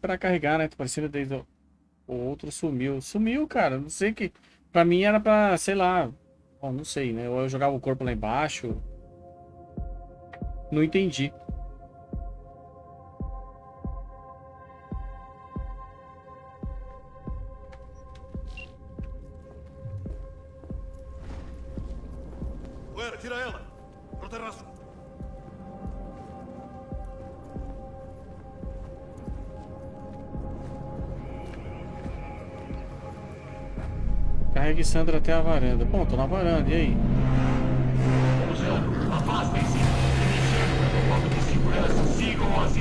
Esperar carregar, né? Parecendo desde o... o outro sumiu. Sumiu, cara. Não sei que. Pra mim era pra, sei lá. Bom, não sei, né? Ou eu jogava o corpo lá embaixo. Não entendi. Carregue Sandra até a varanda. Bom, tô na varanda, e aí? Afastem-se. Iniciando o protocolo de segurança. Sigam as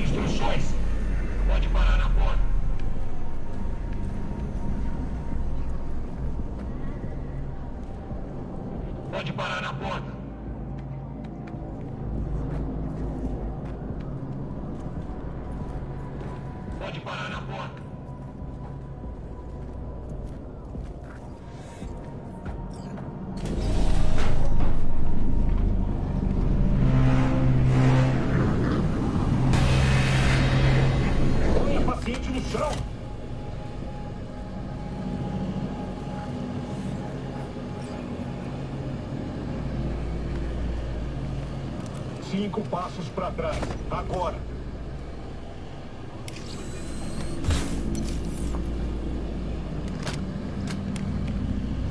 Cinco passos para trás. Agora.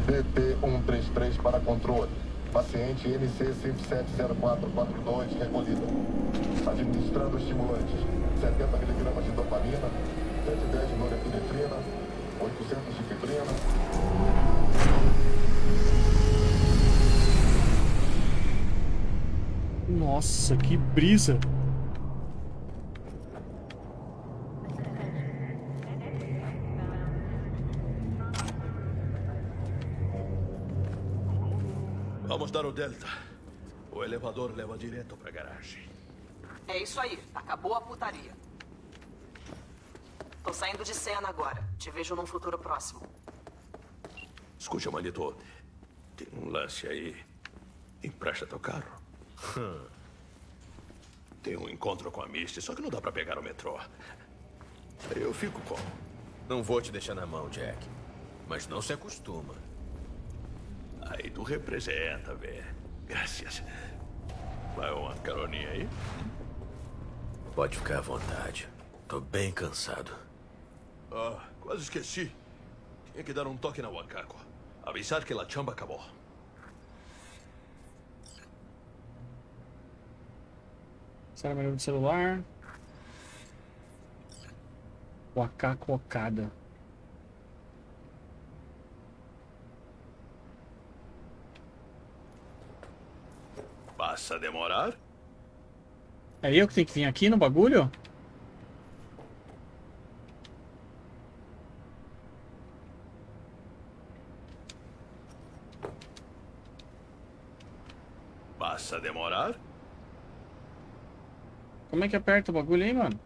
DT-133 para controle. Paciente NC 570442 recolhida. Administrando estimulantes. 70 miligramas de dopamina, 110 de norepinefrina, 800 de fibrina. Nossa, que brisa. Vamos dar o Delta. O elevador leva direto pra garagem. É isso aí. Acabou a putaria. Tô saindo de cena agora. Te vejo num futuro próximo. Escute, Manito. Tem um lance aí. Empresta teu carro. Tem um encontro com a Misty, só que não dá pra pegar o metrô. Eu fico como? Não vou te deixar na mão, Jack. Mas não se acostuma. Aí tu representa, velho. Graças. Vai uma caroninha aí? Pode ficar à vontade. Tô bem cansado. Ah, quase esqueci. Tinha que dar um toque na Wakako. Avisar que a chamba acabou. Será melhor do celular? Wakako Okada. Passa demorar? É eu que tenho que vir aqui no bagulho? Passa demorar? Como é que aperta o bagulho aí, mano?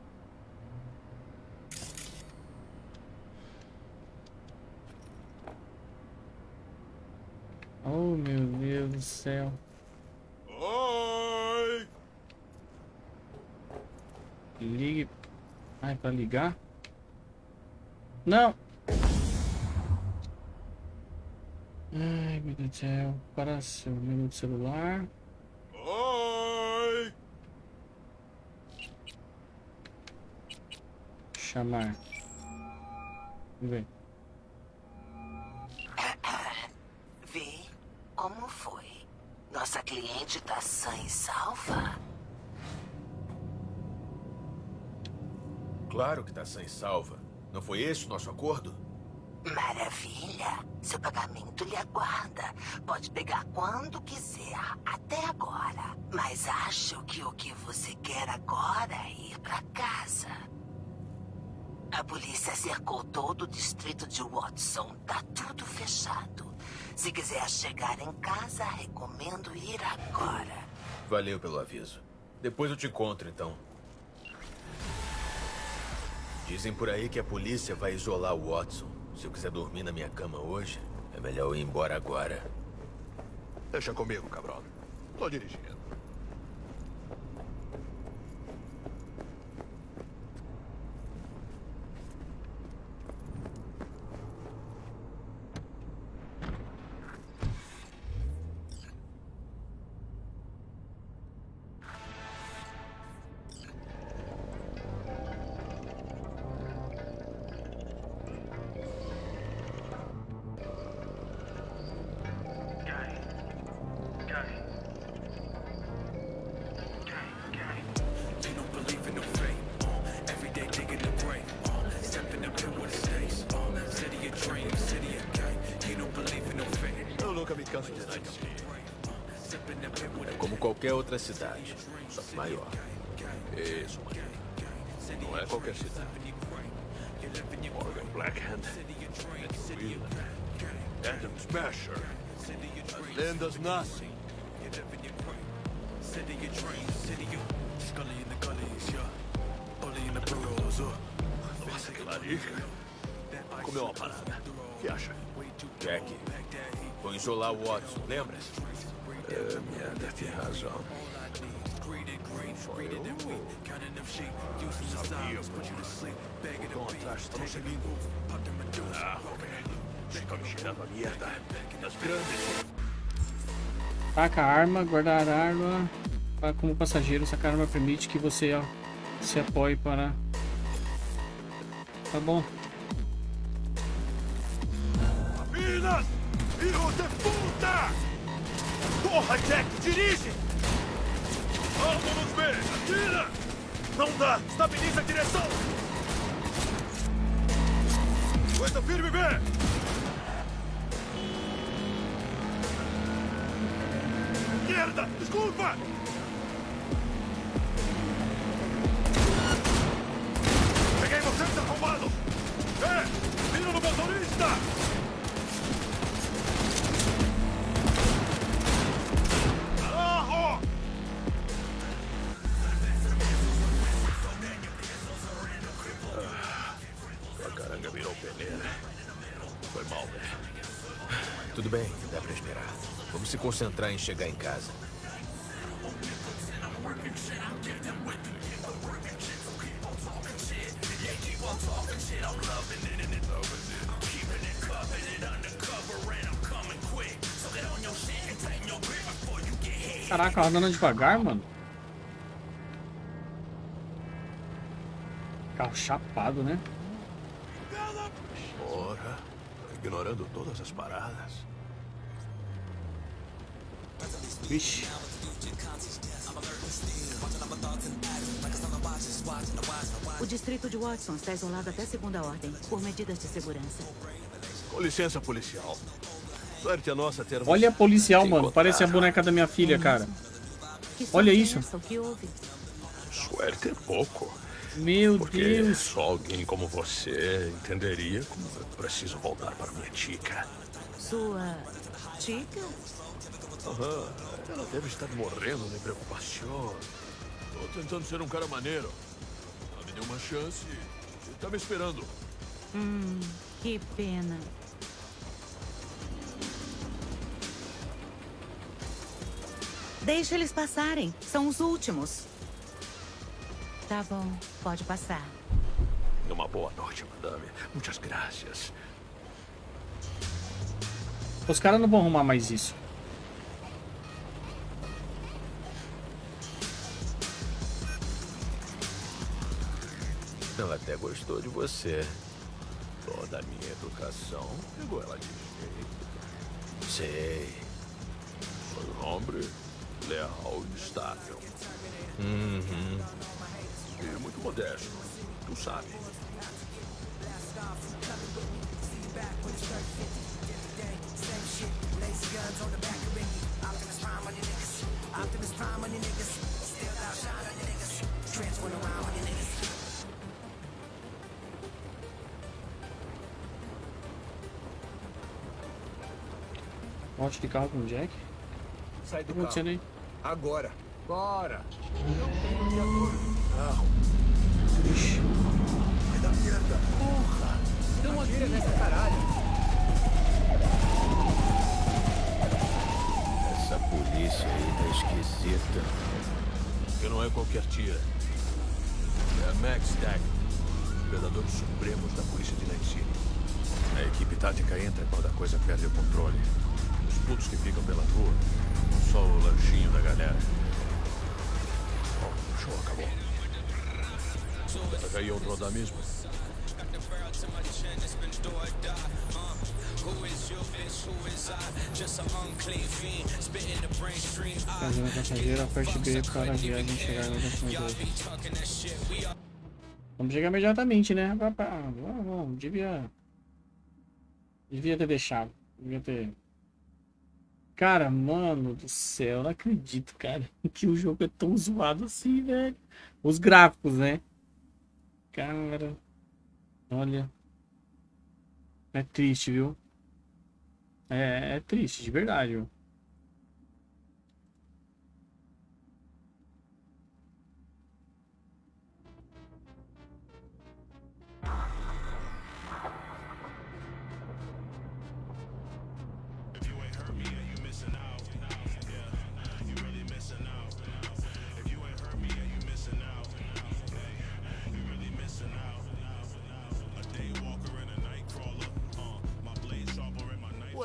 Oh, meu Deus do céu. Oi! Ligue. Ai, pra ligar? Não! Ai, meu Deus do céu. Para seu menu do celular. Oi! Chamar. Vamos ver. Vê como foi. Nossa cliente tá sã e salva? Claro que tá sem salva. Não foi esse o nosso acordo? Maravilha. Seu pagamento lhe aguarda. Pode pegar quando quiser, até agora. Mas acho que o que você quer agora é ir pra casa. A polícia cercou todo o distrito de Watson. Tá tudo fechado. Se quiser chegar em casa, recomendo ir agora. Valeu pelo aviso. Depois eu te encontro, então. Dizem por aí que a polícia vai isolar o Watson. Se eu quiser dormir na minha cama hoje, é melhor eu ir embora agora. Deixa comigo, cabrão. Tô dirigindo. City of dreams, city of Scully in the gullies, yeah. Bully in the burrows, uh. Nossa, que larica. Comeu uma parada. O que acha? Jack, vou isolar o Watson, lembra? É, merda, tem razão. Só eu? Sabia, mano. Vão atrás, estão seguindo. Ah, ok. Fica me cheirando a merda. Das grandes. Taca a arma, guardar a arma. Como passageiro, sacar a arma permite que você ó, se apoie para. Tá bom. Minas! Filho de puta! Porra, Jack, dirige! Vamos ver! Atira! Não dá! Estabiliza a direção! Coisa firme, B! Merda! Desculpa! Tudo bem, dá pra esperar. Vamos se concentrar em chegar em casa. Ela andando devagar, mano. Carro chapado, né? Porra, ignorando todas as paradas. Vixe. O distrito de Watson está isolado até segunda ordem, por medidas de segurança. Com licença, policial. Sorte a nossa ter Olha a policial, mano. Parece a boneca da minha filha, cara. Olha isso. Suerte é pouco. Meu Porque Deus. só alguém como você entenderia como eu preciso voltar para minha tica. Sua tica? Aham, ela deve estar morrendo de preocupação. Tô tentando ser um cara maneiro. Ela me deu uma chance e tá me esperando. Hum, que pena. Deixa eles passarem. São os últimos. Tá bom, pode passar. Uma boa noite, madame. Muitas graças. Os caras não vão arrumar mais isso. Ela até gostou de você. Toda a minha educação pegou ela de jeito. Sei. Foi um homem leal e estável. Uhum. E muito modesto. Tu sabe. Morte de carro com o Jack. Sai O que do tá acontecendo aí? carro. Agora. Bora. Ixi. Vai dar merda. Porra. Não atira nessa caralho. Essa polícia aí tá esquisita. Que não é qualquer tira. É a Max Stack. Predadores supremos da polícia de Night City. A equipe tática entra quando a coisa perde o controle. Os putos que ficam pela rua. Só o lanchinho da galera. Show acabou. Vai cair outro rodar mesmo? Fazendo passageiro, aperte B para a viagem chegar no destinador. Vamos chegar imediatamente, né? Vamos, vamos. Devia. Devia ter deixado. Devia ter. Cara, mano do céu, não acredito, cara, que o jogo é tão zoado assim, velho. Os gráficos, né? Cara, olha. É triste, viu? É, é triste, de verdade, viu?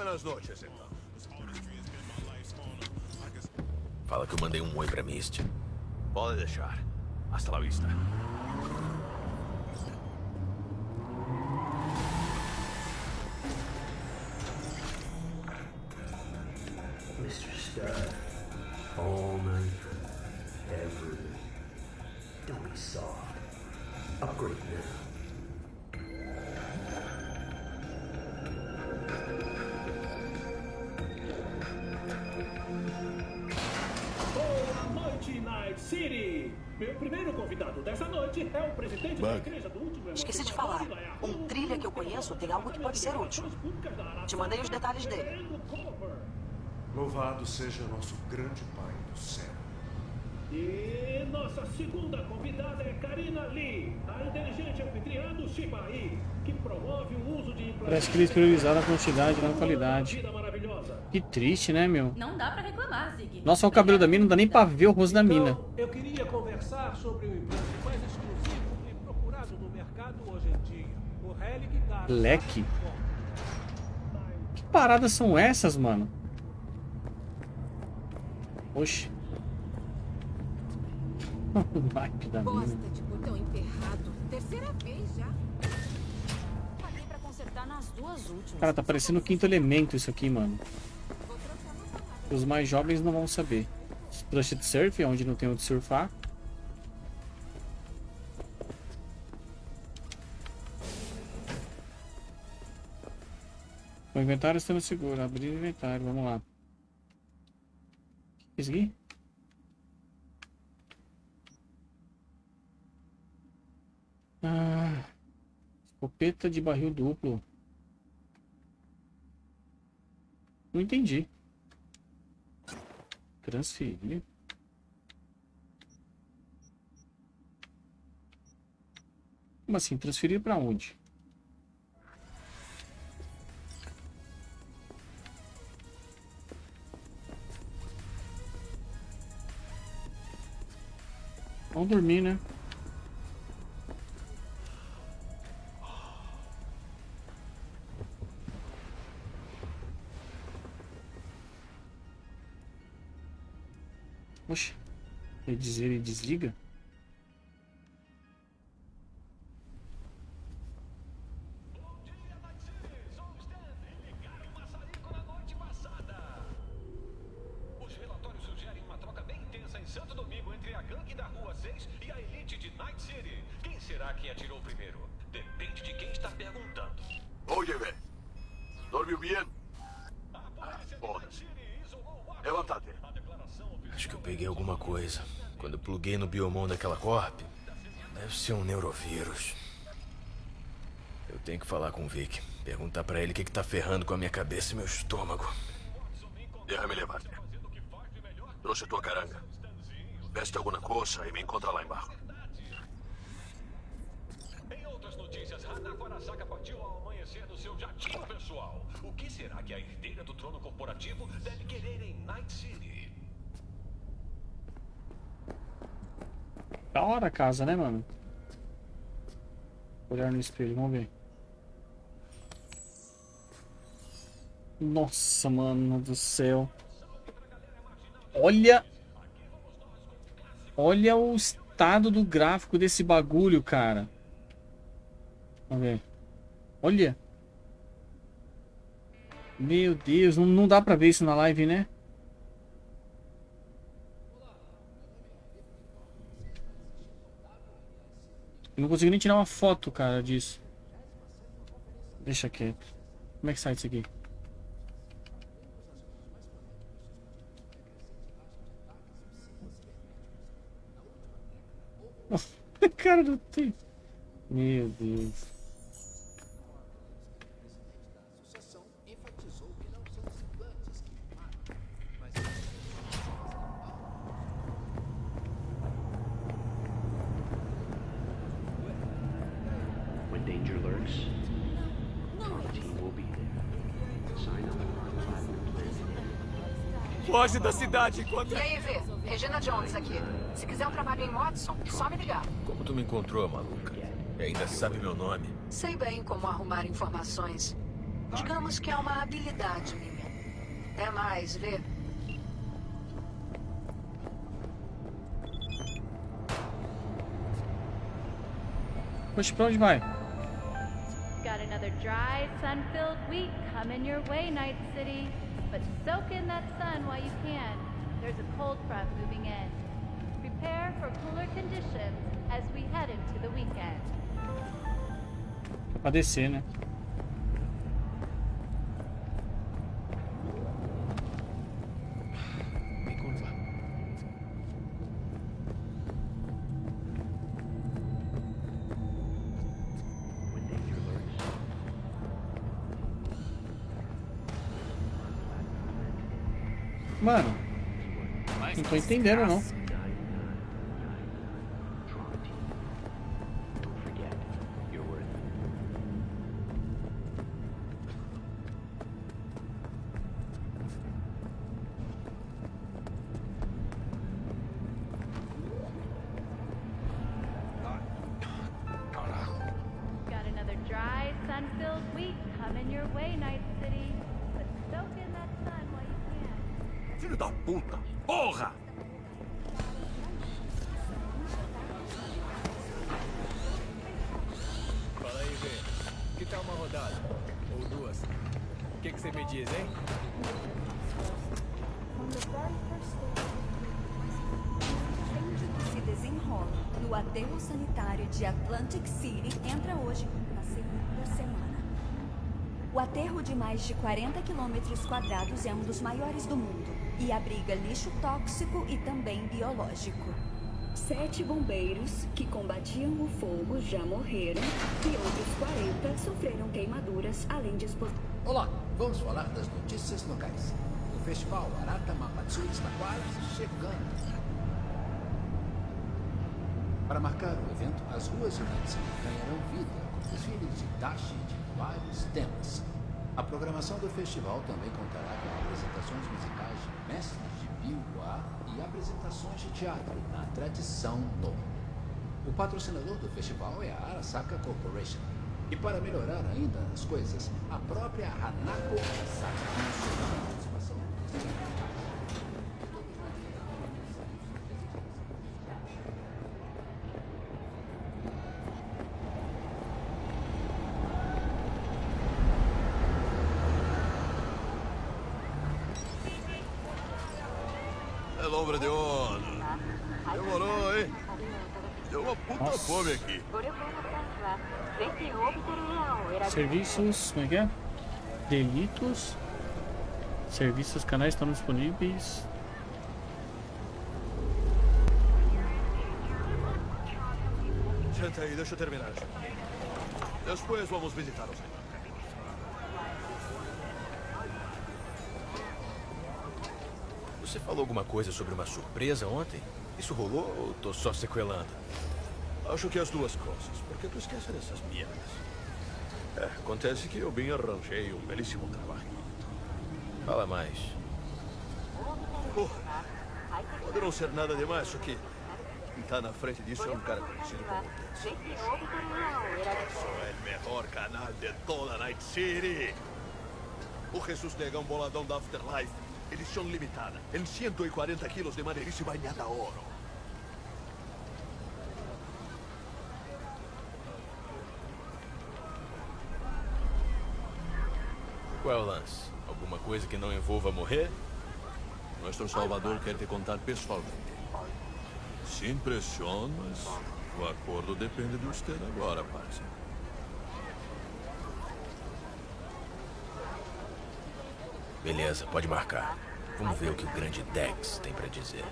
Buenas noches, então. Fala que eu mandei um oi pra Misty. Pode deixar. Hasta la vista. Louvado seja nosso grande Pai do céu. E nossa segunda convidada é Karina Lee, a inteligente anfitriã do Shibai, que promove o uso de Parece que eles priorizaram a quantidade, não a qualidade. Que triste, né, meu? Não dá pra reclamar, Zig. Nossa, o cabelo da mina não dá nem pra ver o rosto da mina. Então, eu queria conversar sobre o implante mais exclusivo e procurado no mercado hoje em dia. O Relic Leque? Que paradas são essas, mano? Oxi. o naipe da mina. Bosta de botão emperrado. Terceira vez já. Paguei pra consertar nas duas últimas. Cara, tá parecendo o quinto elemento isso aqui, mano. Os mais jovens não vão saber. Splash Surf, onde não tem onde surfar. O inventário está no seguro. Abrir o inventário, vamos lá. Aqui? Ah, escopeta de barril duplo. Não entendi. Transferir. Como assim? Transferir para onde? Vamos dormir, né? Oxe, ele diz ele desliga? Biomon daquela corp, deve ser um neurovírus. Eu tenho que falar com o Vic. Perguntar pra ele o que, que tá ferrando com a minha cabeça e meu estômago. Déjame levarte. Trouxe tua caranga. Veste alguma coisa e me encontra lá embaixo. Em outras notícias, Hanako Arasaka partiu ao amanhecer no seu jatinho pessoal. O que será que a herdeira do trono corporativo deve querer em Night City? Da hora a casa, né, mano? Olhar no espelho, vamos ver. Nossa, mano do céu. Olha. Olha o estado do gráfico desse bagulho, cara. Vamos ver. Olha. Meu Deus, não, não dá pra ver isso na live, né? Eu não consigo nem tirar uma foto, cara, disso. Deixa quieto. Como é que sai isso aqui? cara, não tem. Meu Deus. Plan. Foge da cidade enquanto... E aí, Vê? Regina Jones aqui. Se quiser um trabalho em Watson, só me ligar. Como tu me encontrou, maluca? E ainda sabe meu nome? Sei bem como arrumar informações. Digamos que é uma habilidade minha. É mais, Vê. Poxa, pra onde vai? Got another dry, sun-filled week coming your way, Night City. But soak in that sun while you can. There's a cold front moving in. Prepare for cooler conditions as we head into the weekend. Pra? Entendendo, não. De Atlantic City entra hoje na segunda semana. O aterro de mais de 40 quilômetros quadrados é um dos maiores do mundo e abriga lixo tóxico e também biológico. Sete bombeiros que combatiam o fogo já morreram e outros 40 sofreram queimaduras, além de expor... Olá, vamos falar das notícias locais. O festival Arata Mapatsui está quase chegando. Para marcar o evento, as ruas de Nancy ganharão vida com desfiles de dashi de vários temas. A programação do festival também contará com apresentações musicais de mestres de biwa e apresentações de teatro na tradição no. O patrocinador do festival é a Arasaka Corporation. E para melhorar ainda as coisas, a própria Hanako Arasaka Lombra de ono. Demorou, hein? Deu uma puta Nossa. fome aqui. Serviços, como é que é? Delitos. Serviços, canais estão disponíveis. Senta aí, deixa eu terminar. Depois vamos visitar os Você falou alguma coisa sobre uma surpresa ontem? Isso rolou ou tô só sequelando? Acho que as duas coisas. Por que tu esquece dessas merdas? É, acontece que eu bem arranjei um belíssimo trabalho. Fala mais. Porra, pode não ser nada demais, só que quem tá na frente disso é um cara conhecido como é o melhor canal de toda Night City. O Jesus Negão Boladão da Afterlife. Edição limitada. Em 140 quilos de madeirice banhada a ouro. Qual é o lance? Alguma coisa que não envolva morrer? Nuestro Salvador quer te contar pessoalmente. Sem pressão, mas o acordo depende de você agora, parceiro. Beleza, pode marcar. Vamos ver o que o grande Dex tem pra dizer.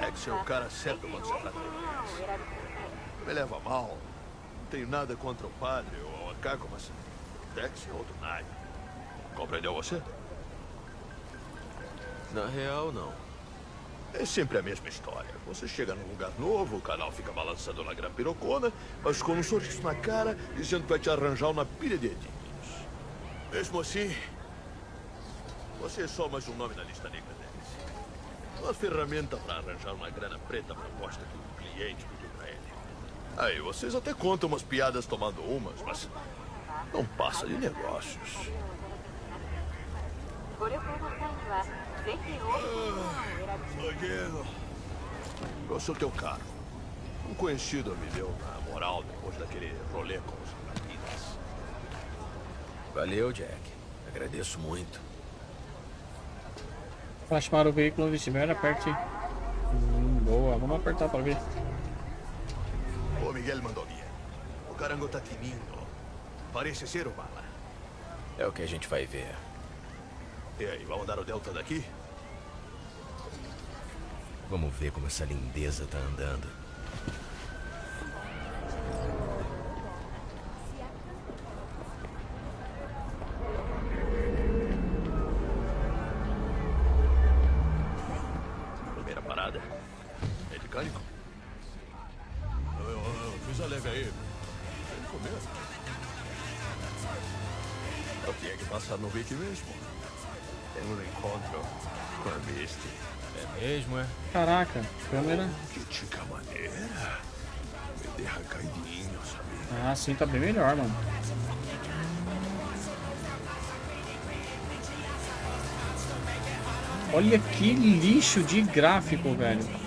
Dex é o cara certo quando se trata de. Me leva mal. Não tenho nada contra o padre ou a Caco, mas Dex é outro naipe. Compreendeu você? Na real, não. É sempre a mesma história. Você chega num lugar novo, o canal fica balançando na gran pirocona, mas com um sorriso na cara, dizendo que vai te arranjar uma pilha de edinhos. Mesmo assim, você é só mais um nome na lista negra deles. Uma ferramenta para arranjar uma grana preta proposta que o cliente pediu para ele. Aí vocês até contam umas piadas tomando umas, mas não passa de negócios. Zagueiro, eu sou teu cara. Um conhecido me deu na moral depois daquele rolê com os rapinas. Valeu, Jack. Agradeço muito. Plasmar o veículo onde estiver, aperte. Hum, boa, vamos apertar para ver. O Miguel mandou bien. O carango tá tinindo. Parece ser o bala. É o que a gente vai ver. E aí, vamos dar o Delta daqui? Vamos ver como essa lindeza tá andando. Câmera. Ah, sim, tá bem melhor, mano. Olha que lixo de gráfico, velho.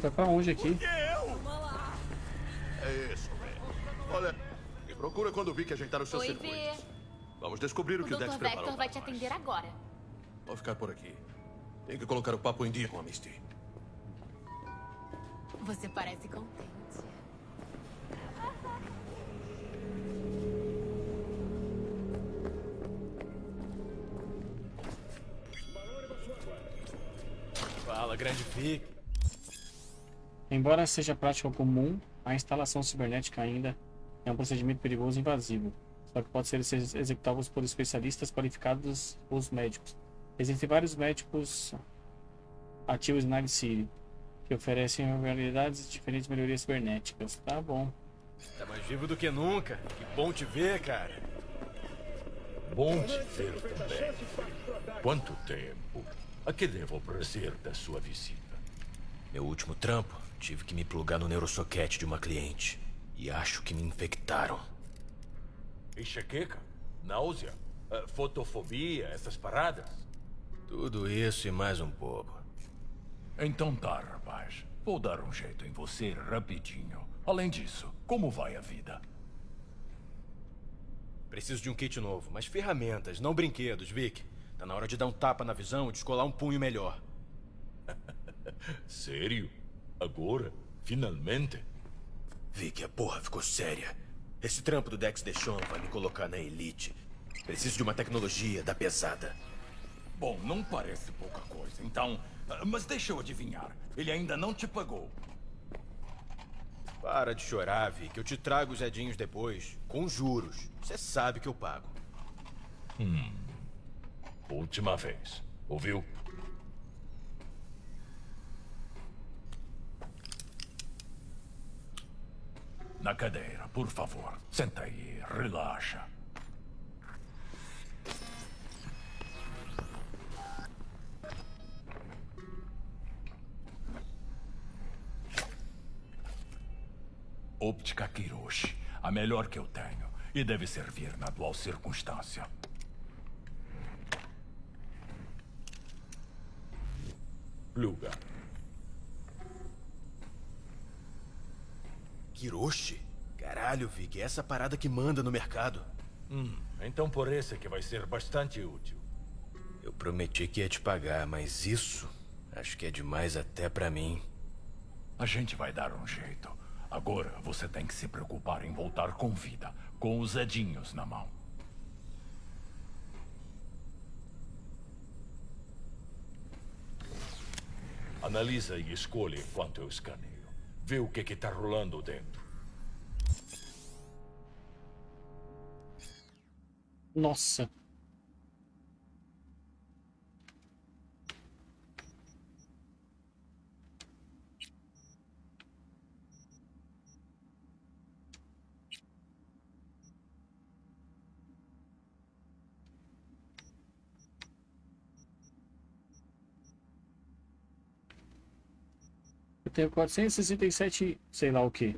Vai pra onde aqui? É isso, Ray. Olha, me procura quando vi que ajeitaram os seus Oi, circuitos. Vê. Vamos descobrir o, O que o Dex Dr. preparou. Vector vai te atender agora. Vou ficar por aqui. Tem que colocar o papo em dia com a Misty. Você parece contente. Fala, grande Vic. Embora seja prática comum, a instalação cibernética ainda é um procedimento perigoso e invasivo. Só que pode ser ex- executado por especialistas qualificados ou médicos. Existem vários médicos ativos na City que oferecem realidades de diferentes melhorias cibernéticas. Tá bom. Tá mais vivo do que nunca. Que bom te ver, cara. Bom te ver também. Quanto tempo? A que devo o prazer da sua visita? Meu último trampo, tive que me plugar no neurosoquete de uma cliente. E acho que me infectaram. Enxaqueca? Náusea? Ah, fotofobia? Essas paradas? Tudo isso e mais um pouco. Então tá, rapaz. Vou dar um jeito em você rapidinho. Além disso, como vai a vida? Preciso de um kit novo, mas ferramentas, não brinquedos, Vic. Tá na hora de dar um tapa na visão e descolar um punho melhor. Sério? Agora? Finalmente? Vic, a porra ficou séria. Esse trampo do Dex Deschon vai me colocar na elite. Preciso de uma tecnologia da pesada. Bom, não parece pouca coisa. Então, mas deixa eu adivinhar. Ele ainda não te pagou. Para de chorar, Vic. Eu te trago os edinhos depois, com juros. Você sabe que eu pago. Hum. Última vez. Ouviu? Na cadeira, por favor. Senta aí, relaxa. Óptica Kiroshi. A melhor que eu tenho. E deve servir na atual circunstância. Pluga. Kiroshi? Caralho, Vic, é essa parada que manda no mercado. Hum, então por esse que vai ser bastante útil. Eu prometi que ia te pagar, mas isso acho que é demais até pra mim. A gente vai dar um jeito. Agora você tem que se preocupar em voltar com vida, com os edinhos na mão. Analisa e escolhe enquanto eu escaneio. Vê o que que tá rolando dentro. Nossa. Eu tenho 467, sei lá o que.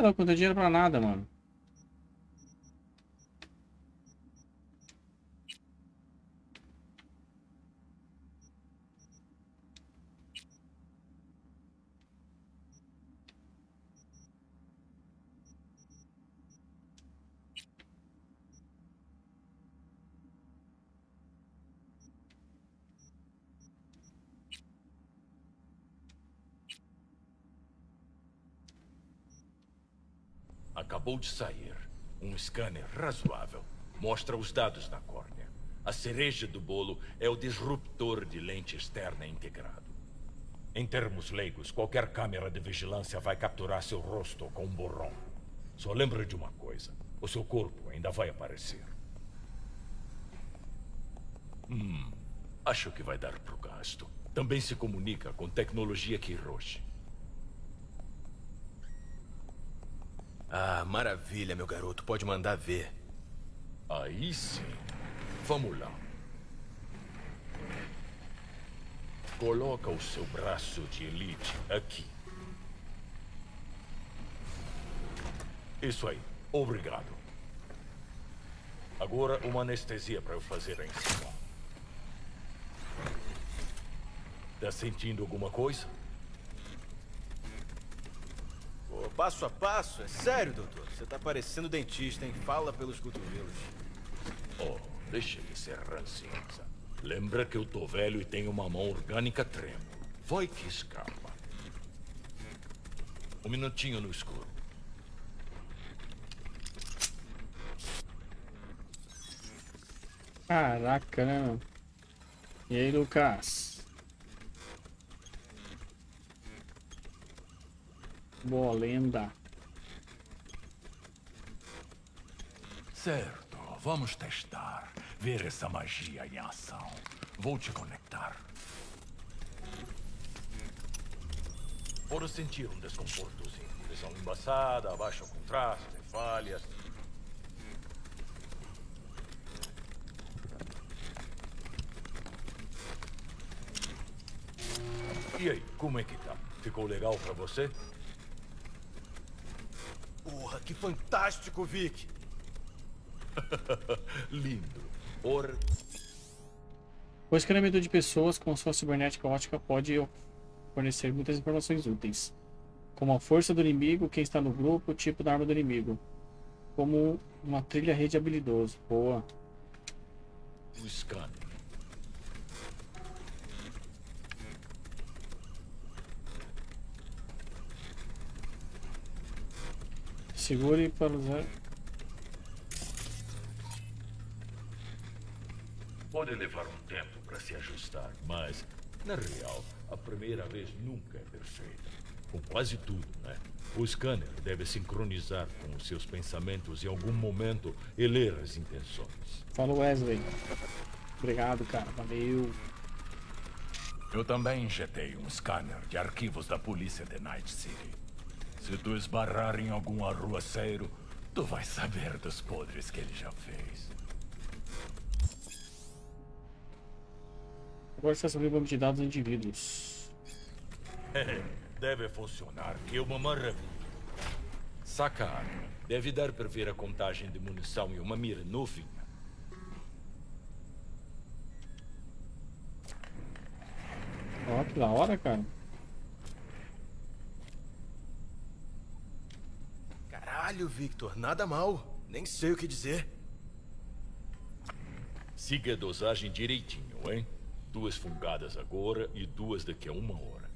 Lá, não tem dinheiro pra nada, mano. Acabou de sair. Um scanner razoável. Mostra os dados na córnea. A cereja do bolo é o disruptor de lente externa integrado. Em termos leigos, qualquer câmera de vigilância vai capturar seu rosto com um borrão. Só lembra de uma coisa. O seu corpo ainda vai aparecer. Hum, acho que vai dar pro gasto. Também se comunica com tecnologia Kiroshi. Ah, maravilha, meu garoto. Pode mandar ver. Aí sim. Vamos lá. Coloca o seu braço de elite aqui. Isso aí. Obrigado. Agora uma anestesia para eu fazer em cima. Tá sentindo alguma coisa? Passo a passo? É sério, doutor? Você tá parecendo dentista, hein? Fala pelos cotovelos. Oh, deixa de ser ranzinza. Lembra que eu tô velho e tenho uma mão orgânica tremo. Vai que escapa. Um minutinho no escuro. Caraca, né, mano? E aí, Lucas? Boa lenda. Certo, vamos testar. Ver essa magia em ação. Vou te conectar. Pode sentir um desconfortozinho. Visão embaçada, baixo contraste, falhas. E aí, como é que tá? Ficou legal pra você? Que fantástico, Vic! Lindo. Or... O escaneamento de pessoas com sua cibernética ótica pode fornecer muitas informações úteis, como a força do inimigo, quem está no grupo, o tipo da arma do inimigo, como uma trilha rede habilidoso. Boa. O scanner. Segure para usar. Pode levar um tempo para se ajustar, mas, na real, a primeira vez nunca é perfeita. Com quase tudo, né? O scanner deve sincronizar com os seus pensamentos em algum momento e ler as intenções. Fala Wesley. Obrigado, cara. Valeu. Eu também injetei um scanner de arquivos da polícia de Night City. Se tu esbarrar em algum arruaceiro, tu vai saber dos podres que ele já fez. Agora está sobre o banco de dados de indivíduos. Deve funcionar, que é uma maravilha. Saca a arma. Deve dar para ver a contagem de munição e uma mira novinha. Ó, que da hora, cara. Caralho, Victor, nada mal. Nem sei o que dizer. Siga a dosagem direitinho, hein? Duas fungadas agora e duas daqui a uma hora.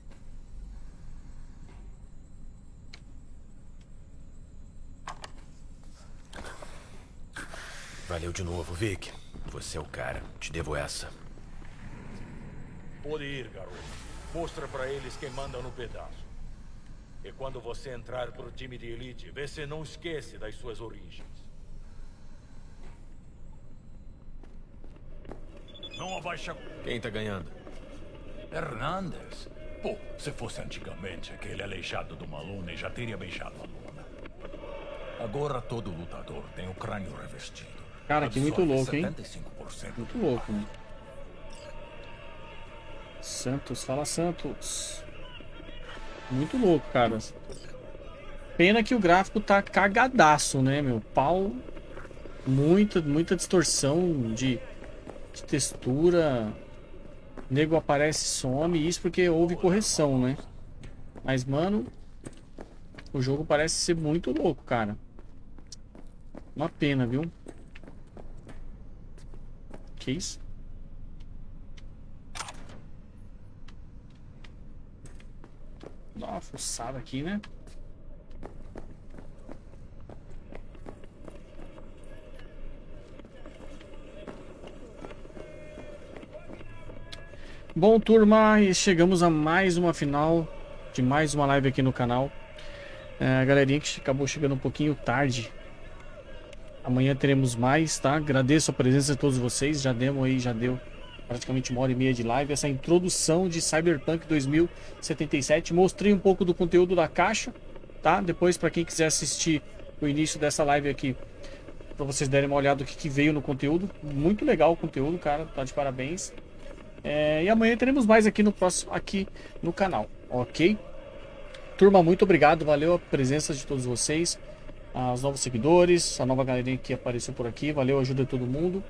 Valeu de novo, Vic. Você é o cara. Te devo essa. Pode ir, garoto. Mostra pra eles quem manda no pedaço. E quando você entrar pro time de elite, vê se não esquece das suas origens. Não abaixa... Quem tá ganhando? Hernandes. Pô, se fosse antigamente, aquele aleijado do Malone já teria beijado a luna. Agora todo lutador tem o crânio revestido. Cara, que muito louco, hein? 75% Muito louco, mano. Santos, fala Santos. Muito louco, cara. Pena que o gráfico tá cagadaço, né, meu? Pau. Muita, muita distorção de, de textura. Nego aparece some. Isso porque houve correção, né? Mas, mano. O jogo parece ser muito louco, cara. Uma pena, viu? Que isso? Dá uma fuçada aqui, né? Bom, turma, e chegamos a mais uma final de mais uma live aqui no canal. É, a galerinha que acabou chegando um pouquinho tarde. Amanhã teremos mais, tá? Agradeço a presença de todos vocês. Já demos aí, já deu praticamente uma hora e meia de live. Essa introdução de Cyberpunk 2077. Mostrei um pouco do conteúdo da caixa, tá? Depois, para quem quiser assistir o início dessa live aqui, para vocês derem uma olhada do que, que veio no conteúdo. Muito legal o conteúdo, cara. Tá de parabéns. É, e amanhã teremos mais aqui no próximo aqui no canal, ok? Turma, muito obrigado, valeu a presença de todos vocês, os novos seguidores, a nova galerinha que apareceu por aqui, valeu ajuda todo mundo.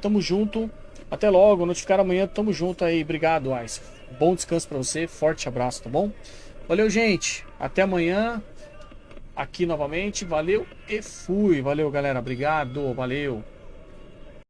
Tamo junto, até logo, notificar amanhã, tamo junto aí, obrigado, Ice. Bom descanso para você, forte abraço, tá bom? Valeu, gente, até amanhã, aqui novamente, valeu e fui, valeu galera, obrigado, valeu.